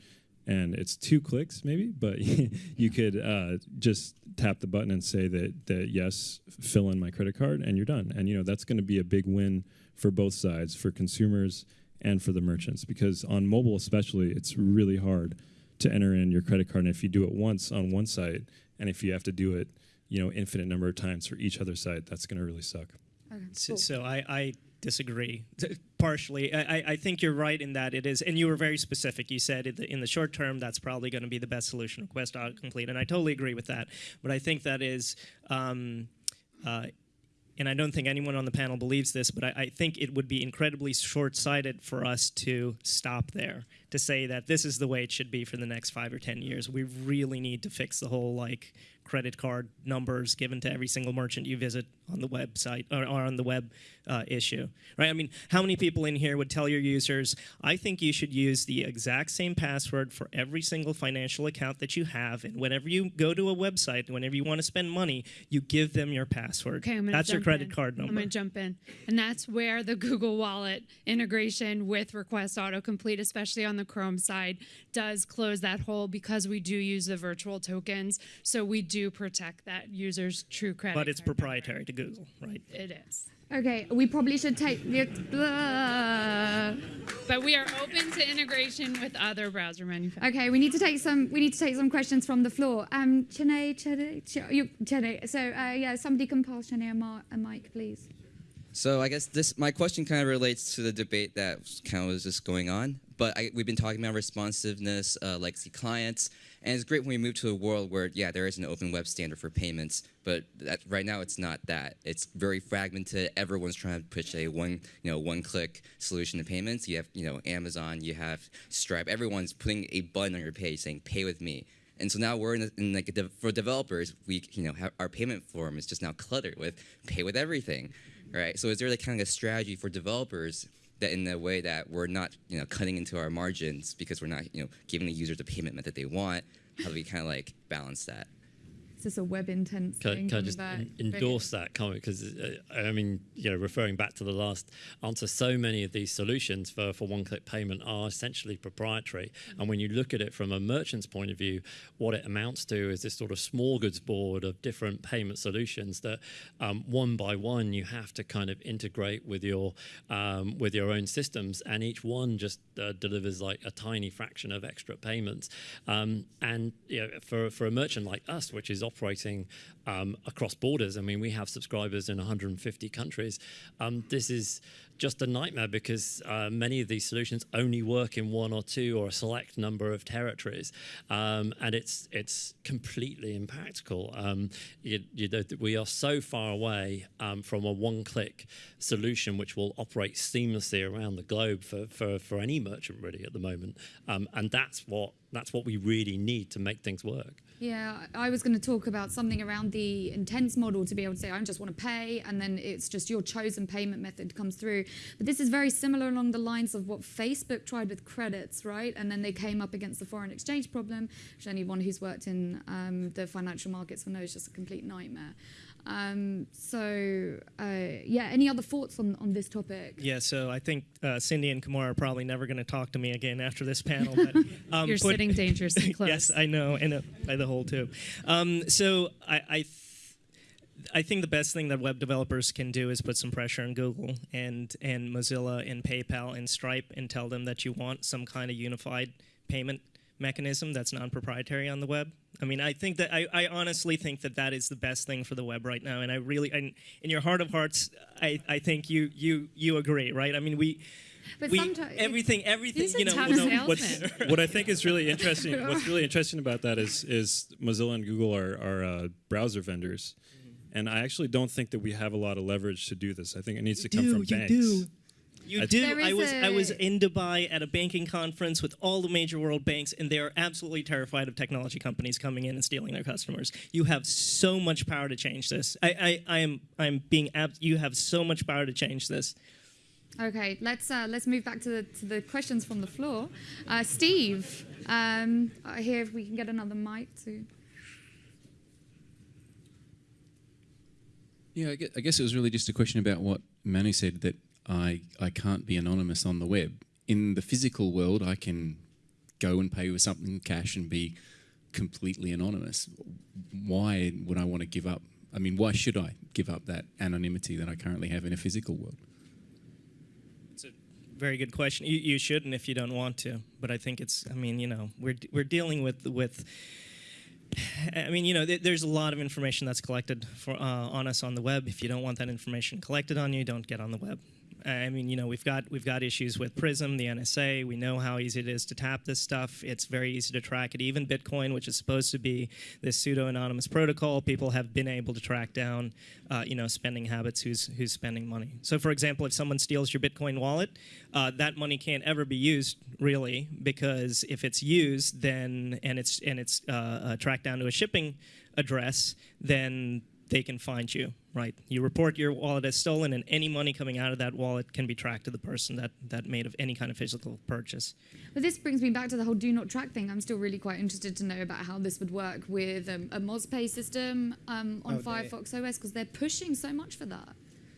and it's two clicks maybe but you could uh, just tap the button and say that that yes fill in my credit card and you're done. And you know that's going to be a big win for both sides for consumers and for the merchants because on mobile especially it's really hard to enter in your credit card and if you do it once on one site and if you have to do it you know infinite number of times for each other site that's going to really suck So, so I, I disagree partially. I, I- I think you're right in that it is, and you were very specific. You said in the, in the short term that's probably going to be the best solution, request autocomplete, and I totally agree with that. But I think that is. Um, uh, and I don't think anyone on the panel believes this, but I, I think it would be incredibly short-sighted for us to stop there, to say that this is the way it should be for the next five or ten years. We really need to fix the whole like credit card numbers given to every single merchant you visit on the website or, or on the web uh, issue, right? I mean, how many people in here would tell your users, I think you should use the exact same password for every single financial account that you have, and whenever you go to a website, whenever you want to spend money, you give them your password. Okay, I'm gonna That's your credit in. card number. I'm gonna jump in, and that's where the Google Wallet integration with Request Autocomplete, especially on the Chrome side, does close that hole because we do use the virtual tokens, so we do protect that user's true credit. but it's proprietary to Google, right? It is. Okay, we probably should take the. Blah. But we are open to integration with other browser manufacturers. Okay, we need to take some. We need to take some questions from the floor. Um, Chene, Chene, Ch- Chene. So uh, yeah, somebody can pass Chene a, a mic, please. So I guess this my question kind of relates to the debate that kind of was just going on. But I, we've been talking about responsiveness, uh, legacy clients, and it's great when we move to a world where yeah, there is an open web standard for payments. But that, right now, it's not that. It's very fragmented. Everyone's trying to push a one you know one click solution to payments. You have you know Amazon, you have Stripe. Everyone's putting a button on your page saying "Pay with me." And so now we're in, in like de- for developers, we you know our payment form is just now cluttered with pay with everything, right? So is there like kind of a strategy for developers that in a way that we're not you know cutting into our margins because we're not you know giving the user the payment method they want. How do we kind of like balance that? Is this a web intents Can, thing? can I just en- endorse that comment? Because uh, I mean, you know, referring back to the last answer, so many of these solutions for, for one-click payment are essentially proprietary. And when you look at it from a merchant's point of view, what it amounts to is this sort of smorgasbord of different payment solutions that um, one by one you have to kind of integrate with your um, with your own systems, and each one just uh, delivers like a tiny fraction of extra payments. Um, and you know, for for a merchant like us, which is operating um, across borders. I mean, we have subscribers in 150 countries. Um, this is just a nightmare because uh, many of these solutions only work in one or two or a select number of territories, um, and it's it's completely impractical. Um, you, you know, we are so far away um, from a one-click solution which will operate seamlessly around the globe for, for, for any merchant really at the moment, um, and that's what that's what we really need to make things work. Yeah, I was going to talk about something around the intents model to be able to say, I just want to pay, and then it's just your chosen payment method comes through. But this is very similar along the lines of what Facebook tried with credits, right? And then they came up against the foreign exchange problem, which anyone who's worked in um, the financial markets will know is just a complete nightmare. Um, so, uh, yeah, any other thoughts on, on this topic? Yeah, so I think uh, Cindy and Kumar are probably never going to talk to me again after this panel. But, um, You're put- sitting dangerously close. yes, I know, and uh, by the whole too. Um, so I, I, th- I think the best thing that web developers can do is put some pressure on Google and and Mozilla and PayPal and Stripe and tell them that you want some kind of unified payment mechanism that's non-proprietary on the web. I mean, I think that I, I honestly think that that is the best thing for the web right now, and I really, and in your heart of hearts, I, I think you you you agree, right? I mean, we. But we, sometimes- everything, everything, you know, you know. What's, what I think is really interesting, what's really interesting about that is is Mozilla and Google are, are uh, browser vendors, and I actually don't think that we have a lot of leverage to do this. I think it needs to come from banks. You I- do. There I was I was in Dubai at a banking conference with all the major world banks, and they are absolutely terrified of technology companies coming in and stealing their customers. You have so much power to change this. I I, I am I'm being ab- You have so much power to change this. Okay, let's uh, let's move back to the to the questions from the floor. Uh, Steve, um, I hear if we can get another mic to. Yeah, I guess, I guess it was really just a question about what Manu said that I, I can't be anonymous on the web. In the physical world, I can go and pay with something cash and be completely anonymous. Why would I want to give up? I mean, why should I give up that anonymity that I currently have in a physical world? Very good question. You, you shouldn't if you don't want to, but I think it's. I mean, you know, we're we're dealing with with. I mean, you know, th- there's a lot of information that's collected for uh, on us on the web. If you don't want that information collected on you, don't get on the web. I mean, you know, we've got we've got issues with Prism, the NSA. We know how easy it is to tap this stuff. It's very easy to track it. Even Bitcoin, which is supposed to be this pseudo-anonymous protocol, people have been able to track down, uh, you know, spending habits. Who's who's spending money? So, for example, if someone steals your Bitcoin wallet, uh, that money can't ever be used really because if it's used, then and it's and it's uh, uh, tracked down to a shipping address, then they can find you, right? You report your wallet as stolen, and any money coming out of that wallet can be tracked to the person that, that made of any kind of physical purchase. But this brings me back to the whole do not track thing. I'm still really quite interested to know about how this would work with um, a MozPay system um, on Oh, they- Firefox OS because they're pushing so much for that.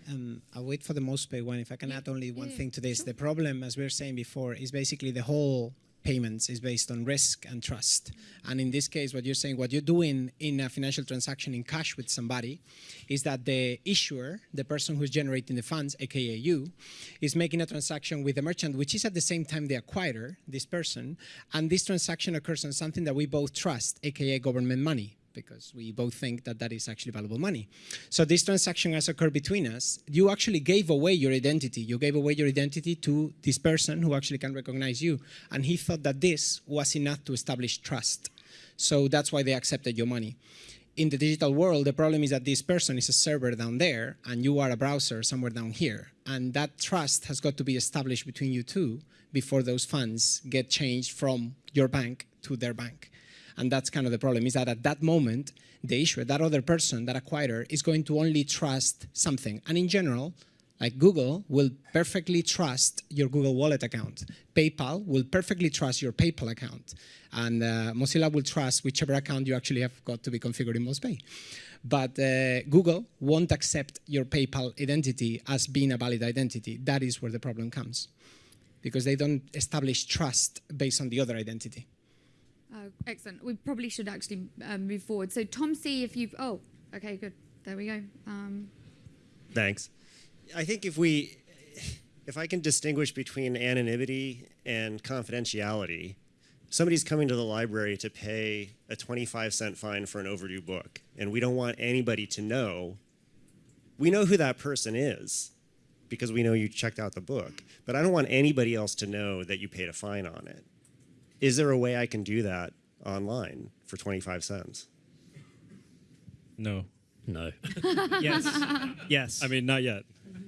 Um, I'll wait for the MozPay one. If I can add only one yeah, thing to this, sure. the problem, as we were saying before, is basically the whole payments is based on risk and trust. And in this case, what you're saying, what you're doing in a financial transaction in cash with somebody, is that the issuer, the person who's generating the funds, aka you, is making a transaction with the merchant, which is at the same time the acquirer, this person, and this transaction occurs on something that we both trust, aka government money because we both think that that is actually valuable money. So this transaction has occurred between us. You actually gave away your identity. You gave away your identity to this person who actually can recognize you. And he thought that this was enough to establish trust. So that's why they accepted your money. In the digital world, the problem is that this person is a server down there and you are a browser somewhere down here. And that trust has got to be established between you two before those funds get changed from your bank to their bank. And that's kind of the problem is that at that moment, the issuer, that other person, that acquirer, is going to only trust something. And in general, Like Google will perfectly trust your Google Wallet account. PayPal will perfectly trust your PayPal account. And uh, Mozilla will trust whichever account you actually have got to be configured in MozPay. But uh, Google won't accept your PayPal identity as being a valid identity. That is where the problem comes. Because they don't establish trust based on the other identity. Uh, excellent. We probably should actually uh, move forward. So Tom C, if you've, oh, okay, good. There we go. Um, Thanks. I think if we, if I can distinguish between anonymity and confidentiality, somebody's coming to the library to pay a 25 cent fine for an overdue book, and we don't want anybody to know. We know who that person is because we know you checked out the book, but I don't want anybody else to know that you paid a fine on it. Is there a way I can do that online for 25 cents? No. No. yes. Yes. I mean, not yet.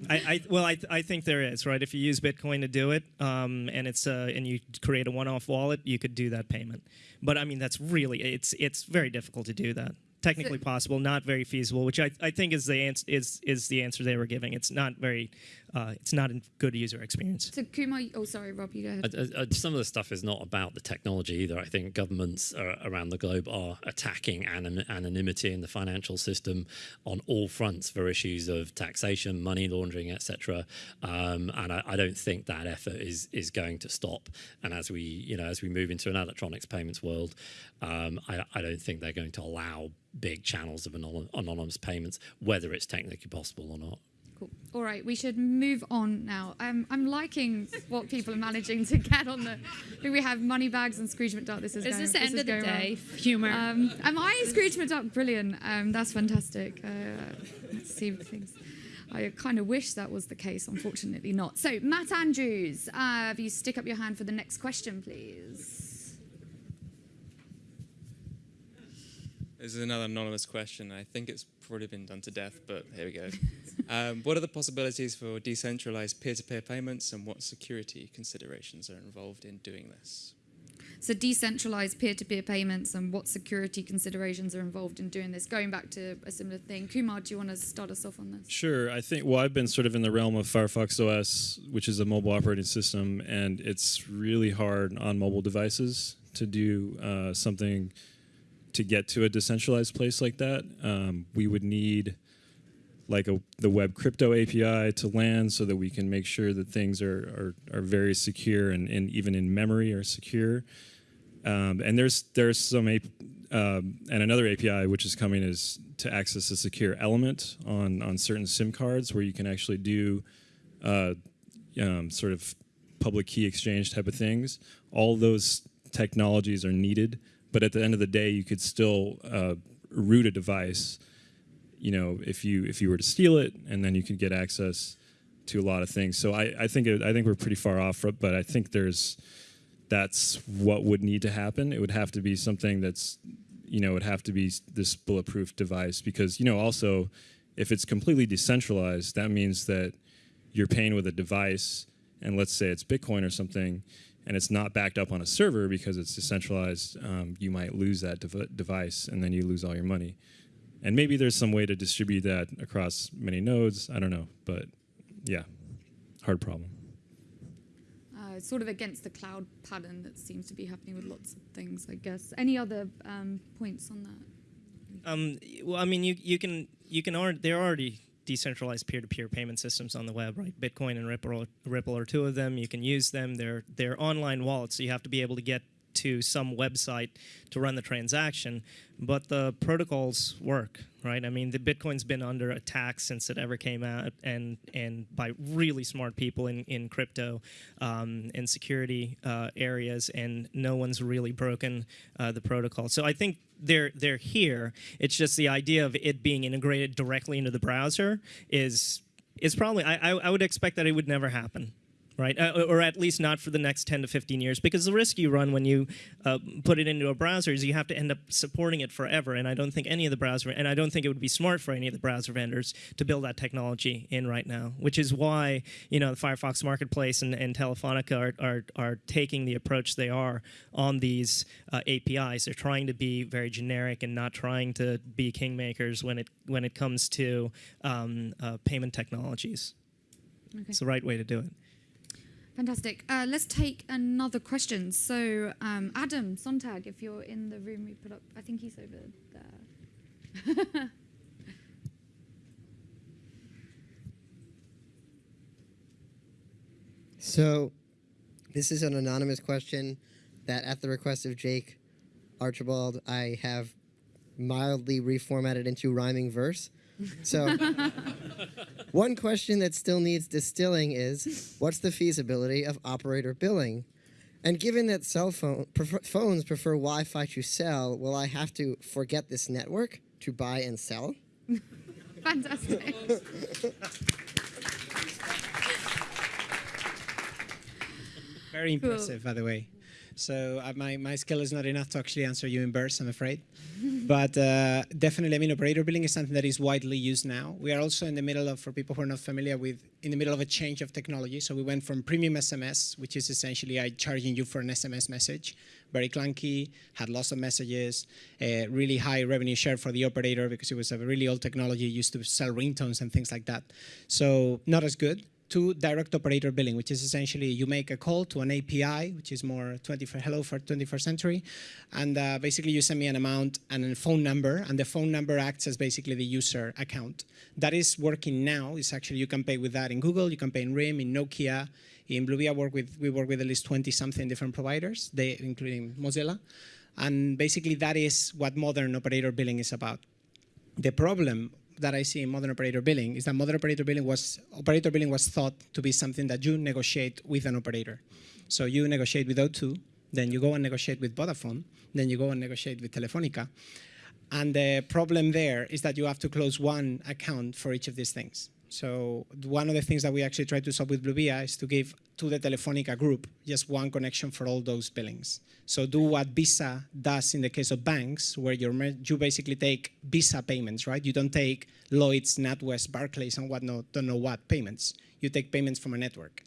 I, I well, I, I think there is right. If you use Bitcoin to do it, um, and it's uh, and you create a one-off wallet, you could do that payment. But I mean, that's really it's it's very difficult to do that. Technically possible, not very feasible. Which I, I think is the answer is is the answer they were giving. It's not very, uh, it's not a good user experience. so Kumar, oh sorry, Rob, you go ahead. Uh, uh, some of the stuff is not about the technology either. I think governments uh, around the globe are attacking anon- anonymity in the financial system on all fronts for issues of taxation, money laundering, etc. Um, and I, I don't think that effort is is going to stop. And as we you know as we move into an electronics payments world, um, I, I don't think they're going to allow big channels of anonymous payments, whether it's technically possible or not. Cool. All right, we should move on now. Um, I'm liking what people are managing to get on the. I think we have money bags and Scrooge McDuck. This is, Is going, this the this end is of the day? well. Humor. Um, am I Scrooge McDuck? Brilliant. Um, that's fantastic. Uh, let's see things. I kind of wish that was the case. Unfortunately, not. So, Matt Andrews, uh, if you stick up your hand for the next question, please. This is another anonymous question. I think it's probably been done to death, but here we go. um, what are the possibilities for decentralized peer to peer payments and what security considerations are involved in doing this? So, decentralized peer-to-peer payments and what security considerations are involved in doing this. Going back to a similar thing, Kumar, do you want to start us off on this? Sure. I think, well, I've been sort of in the realm of Firefox OS, which is a mobile operating system, and it's really hard on mobile devices to do uh, something to get to a decentralized place like that. Um, we would need like a, the web crypto API to land so that we can make sure that things are, are, are very secure and, and even in memory are secure. Um, and there's there's some um, and another API which is coming is to access a secure element on on certain SIM cards where you can actually do uh, um, sort of public key exchange type of things. All those technologies are needed, but at the end of the day, you could still uh, root a device. You know, if you if you were to steal it, and then you could get access to a lot of things. So I, I think it, I think we're pretty far off, but I think there's that's what would need to happen. It would have to be something that's, you know, it would have to be this bulletproof device because, you know, also if it's completely decentralized, that means that you're paying with a device, and let's say it's Bitcoin or something, and it's not backed up on a server because it's decentralized, um, you might lose that dev device and then you lose all your money. And maybe there's some way to distribute that across many nodes. I don't know, but yeah, hard problem. Uh, sort of against the cloud pattern that seems to be happening with lots of things, I guess. Any other um, points on that? Um, well, I mean, you you can you can already there are already decentralized peer-to-peer payment systems on the web, right? Bitcoin and Ripple, Ripple are two of them. You can use them. They're they're online wallets, so you have to be able to get to some website to run the transaction. But the protocols work, right? I mean, the Bitcoin's been under attack since it ever came out, and and by really smart people in in crypto um, and security uh, areas, and no one's really broken uh, the protocol. So I think they're they're here. It's just the idea of it being integrated directly into the browser is is probably I I, I would expect that it would never happen. Right, uh, or at least not for the next 10 to 15 years, because the risk you run when you uh, put it into a browser is you have to end up supporting it forever. And I don't think any of the browser, and I don't think it would be smart for any of the browser vendors to build that technology in right now. Which is why you know the Firefox Marketplace and, and Telefonica are, are are taking the approach they are on these uh, APIs. They're trying to be very generic and not trying to be kingmakers when it when it comes to um, uh, payment technologies. Okay. It's the right way to do it. Fantastic. Uh, let's take another question. So, um, Adam Sontag, if you're in the room, we put up. I think he's over there. So, this is an anonymous question that, at the request of Jake Archibald, I have mildly reformatted into rhyming verse. So, one question that still needs distilling is what's the feasibility of operator billing? And given that cell phone prefer, phones prefer Wi-Fi to sell, will I have to forget this network to buy and sell? Fantastic. Very Cool. impressive, by the way. So uh, my, my skill is not enough to actually answer you in verse, I'm afraid. but uh, definitely, I mean, operator billing is something that is widely used now. We are also in the middle of, for people who are not familiar with, in the middle of a change of technology. So we went from premium SMS, which is essentially I charging you for an SMS message, very clunky, had lots of messages, uh, really high revenue share for the operator because it was a really old technology, used to sell ringtones and things like that. So not as good to direct operator billing, which is essentially you make a call to an API, which is more 21st, hello for 21st century, and uh, basically you send me an amount and a phone number, and the phone number acts as basically the user account. That is working now. It's actually you can pay with that in Google, you can pay in RIM, in Nokia, in Bluevia. Work with we work with at least 20 something different providers, they including Mozilla, and basically that is what modern operator billing is about. The problem that I see in modern operator billing is that modern operator billing was operator billing was thought to be something that you negotiate with an operator. So you negotiate with O2, then you go and negotiate with Vodafone, then you go and negotiate with Telefonica. And the problem there is that you have to close one account for each of these things. So one of the things that we actually try to solve with Bluevia is to give to the Telefonica group just one connection for all those billings. So do what Visa does in the case of banks, where you basically take Visa payments, right? You don't take Lloyd's, NatWest, Barclays, and whatnot, don't know what payments. You take payments from a network.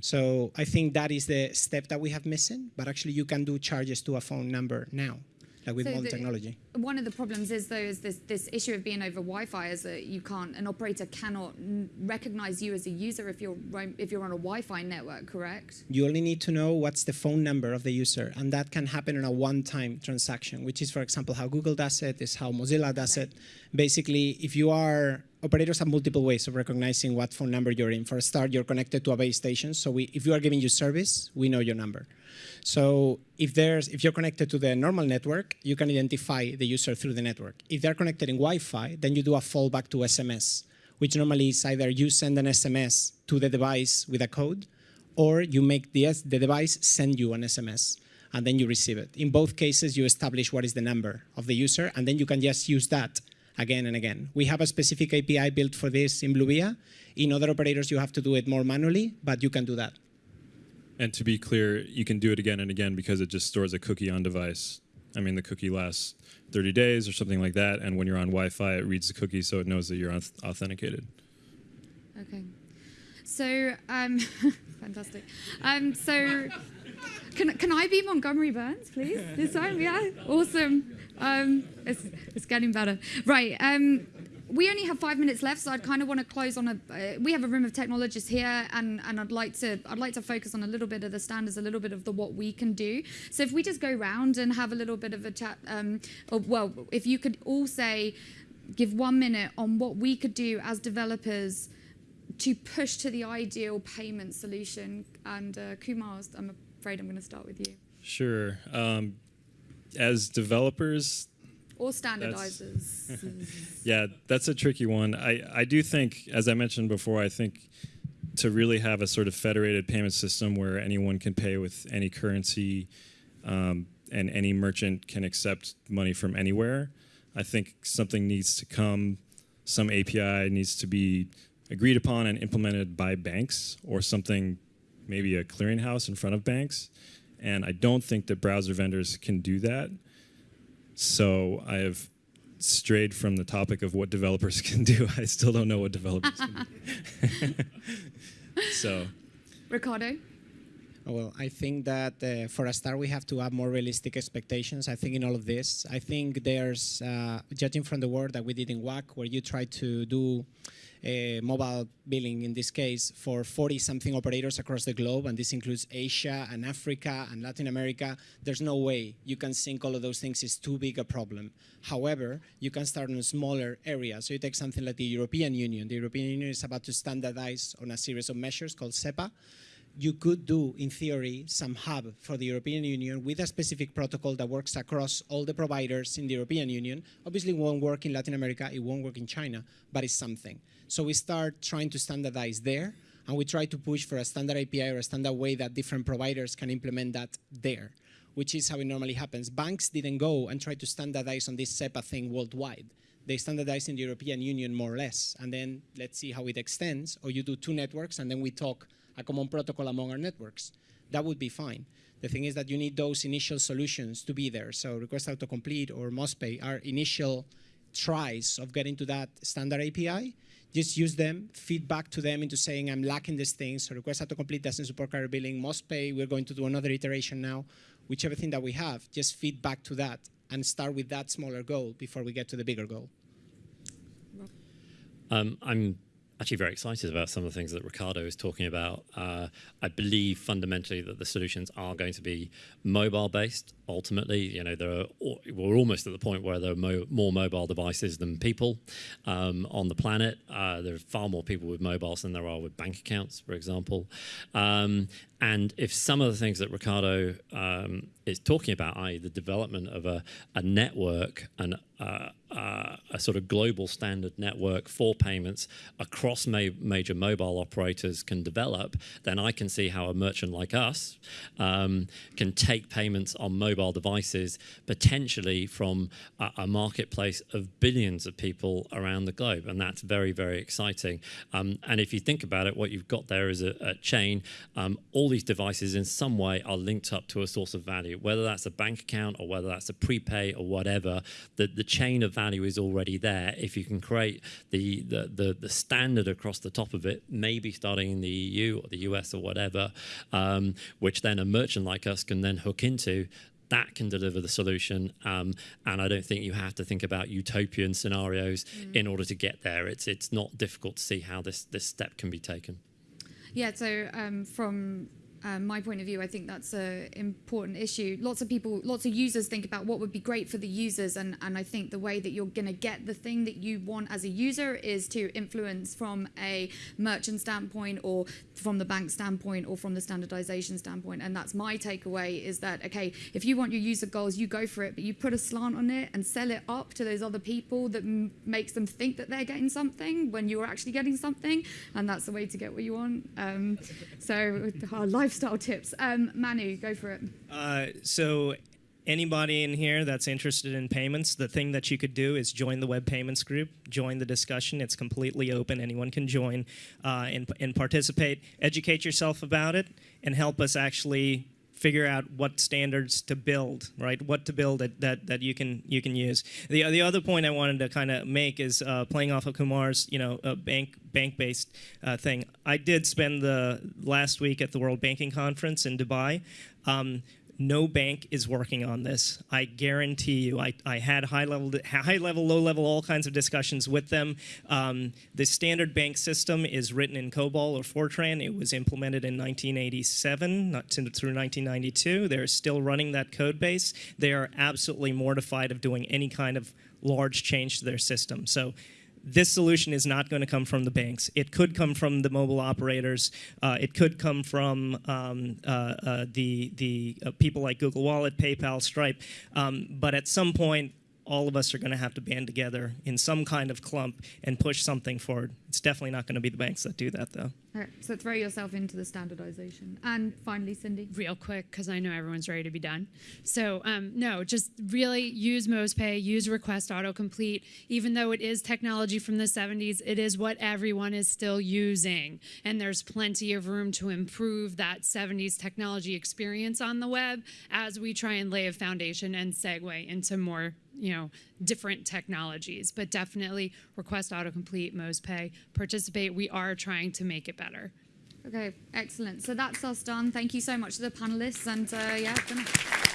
So I think that is the step that we have missing, but actually you can do charges to a phone number now, like with So modern the- technology. One of the problems is though is this this issue of being over Wi-Fi is that you can't an operator cannot n- recognize you as a user if you're if you're on a Wi-Fi network, correct? You only need to know what's the phone number of the user, and that can happen in a one-time transaction, which is, for example, how Google does it, is how Mozilla does it. Basically, if you are operators have multiple ways of recognizing what phone number you're in. For a start, you're connected to a base station, so we, if you are giving you service, we know your number. So if there's if you're connected to the normal network, you can identify the user through the network. If they're connected in Wi-Fi, then you do a fallback to SMS, which normally is either you send an SMS to the device with a code, or you make the, the device send you an SMS, and then you receive it. In both cases, you establish what is the number of the user, and then you can just use that again and again. We have a specific API built for this in Bluevia. In other operators, you have to do it more manually, but you can do that. And to be clear, you can do it again and again because it just stores a cookie on device. I mean, the cookie lasts 30 days or something like that, and when you're on Wi-Fi, it reads the cookie so it knows that you're authenticated. Okay. So um, fantastic. Um, so can can I be Montgomery Burns, please? This time, yeah. Awesome. Um, it's it's getting better. Right. Um, we only have five minutes left, so I'd kind of want to close on a. Uh, we have a room of technologists here, and, and I'd like to I'd like to focus on a little bit of the standards, a little bit of the what we can do. So if we just go round and have a little bit of a chat, um, or, well, if you could all say, give one minute on what we could do as developers to push to the ideal payment solution. And uh, Kumar, I'm afraid I'm going to start with you. Sure. Um, as developers, Or That's- standardizers. yeah, that's a tricky one. I, I do think, as I mentioned before, I think to really have a sort of federated payment system where anyone can pay with any currency um, and any merchant can accept money from anywhere, I think something needs to come, some API needs to be agreed upon and implemented by banks or something, maybe a clearinghouse in front of banks. And I don't think that browser vendors can do that. So I have strayed from the topic of what developers can do. I still don't know what developers can do. so Ricardo? Oh, Well, I think that uh, for a start, we have to have more realistic expectations. I think in all of this, I think there's, uh, judging from the work that we did in WAC, where you try to do uh, Uh, mobile billing in this case for 40 something operators across the globe, and this includes Asia and Africa and Latin America. There's no way you can sync all of those things. It's too big a problem. However, you can start in a smaller area. So you take something like the European Union. The European Union is about to standardize on a series of measures called SEPA you could do, in theory, some hub for the European Union with a specific protocol that works across all the providers in the European Union. Obviously, it won't work in Latin America, it won't work in China, but it's something. So we start trying to standardize there, and we try to push for a standard API or a standard way that different providers can implement that there, which is how it normally happens. Banks didn't go and try to standardize on this SEPA thing worldwide. They standardize in the European Union more or less, and then let's see how it extends, or you do two networks, and then we talk a common protocol among our networks. That would be fine. The thing is that you need those initial solutions to be there. So request autocomplete or MozPay are initial tries of getting to that standard API. Just use them, feedback to them into saying, I'm lacking these things. So request autocomplete doesn't support carrier billing. MozPay, we're going to do another iteration now. Whichever thing that we have, just feedback to that and start with that smaller goal before we get to the bigger goal. Um, I'm actually very excited about some of the things that Ricardo is talking about. Uh, I believe fundamentally that the solutions are going to be mobile based. Ultimately, you know, there are, we're almost at the point where there are mo more mobile devices than people um, on the planet. Uh, there are far more people with mobiles than there are with bank accounts, for example. Um, and if some of the things that Ricardo um, is talking about, i.e. the development of a, a network and uh, uh, a sort of global standard network for payments across ma major mobile operators can develop, then I can see how a merchant like us um, can take payments on mobile devices potentially from a, a, marketplace of billions of people around the globe. And that's very, very exciting. Um, and if you think about it, what you've got there is a, a chain. Um, all these devices in some way are linked up to a source of value, whether that's a bank account or whether that's a prepay or whatever, the, the chain of value is already there. If you can create the, the, the, the standard across the top of it, maybe starting in the EU or the US or whatever, um, which then a merchant like us can then hook into, that can deliver the solution. Um, and I don't think you have to think about utopian scenarios mm. in order to get there. It's it's not difficult to see how this this step can be taken. Yeah. So um, from um, my point of view, I think that's an important issue. Lots of people, lots of users think about what would be great for the users, and, and I think the way that you're going to get the thing that you want as a user is to influence from a merchant standpoint or from the bank standpoint or from the standardization standpoint. And that's my takeaway is that, okay, if you want your user goals, you go for it, but you put a slant on it and sell it up to those other people that makes them think that they're getting something when you're actually getting something. And that's the way to get what you want. Um, so our lifestyle tips. Um, Manu, go for it. Uh, so anybody in here that's interested in payments, the thing that you could do is join the web payments group, join the discussion. It's completely open. Anyone can join uh, and, and participate. Educate yourself about it and help us actually figure out what standards to build, right? What to build that, that, that you can you can use. The, the other point I wanted to kind of make is uh, playing off of Kumar's you know uh, bank bank based uh, thing. I did spend the last week at the World Banking Conference in Dubai. Um, no bank is working on this. I guarantee you. I, I had high level, high level, low level, all kinds of discussions with them. Um, the standard bank system is written in COBOL or Fortran. It was implemented in 1987, not to, through 1992. They're still running that code base. They are absolutely mortified of doing any kind of large change to their system. So this solution is not going to come from the banks. It could come from the mobile operators. Uh, it could come from um, uh, uh, the, the uh, people like Google Wallet, PayPal, Stripe. Um, but at some point, all of us are going to have to band together in some kind of clump and push something forward. It's definitely not going to be the banks that do that, though. So throw yourself into the standardization. And finally, Cindy. Real quick, because I know everyone's ready to be done. So, um, no, just really use MozPay, use Request Autocomplete. Even though it is technology from the 70s, it is what everyone is still using. And there's plenty of room to improve that 70s technology experience on the web as we try and lay a foundation and segue into more you know, different technologies, but definitely request autocomplete, MozPay, participate. We are trying to make it better. Okay, excellent. So that's us done. Thank you so much to the panelists and uh, yeah.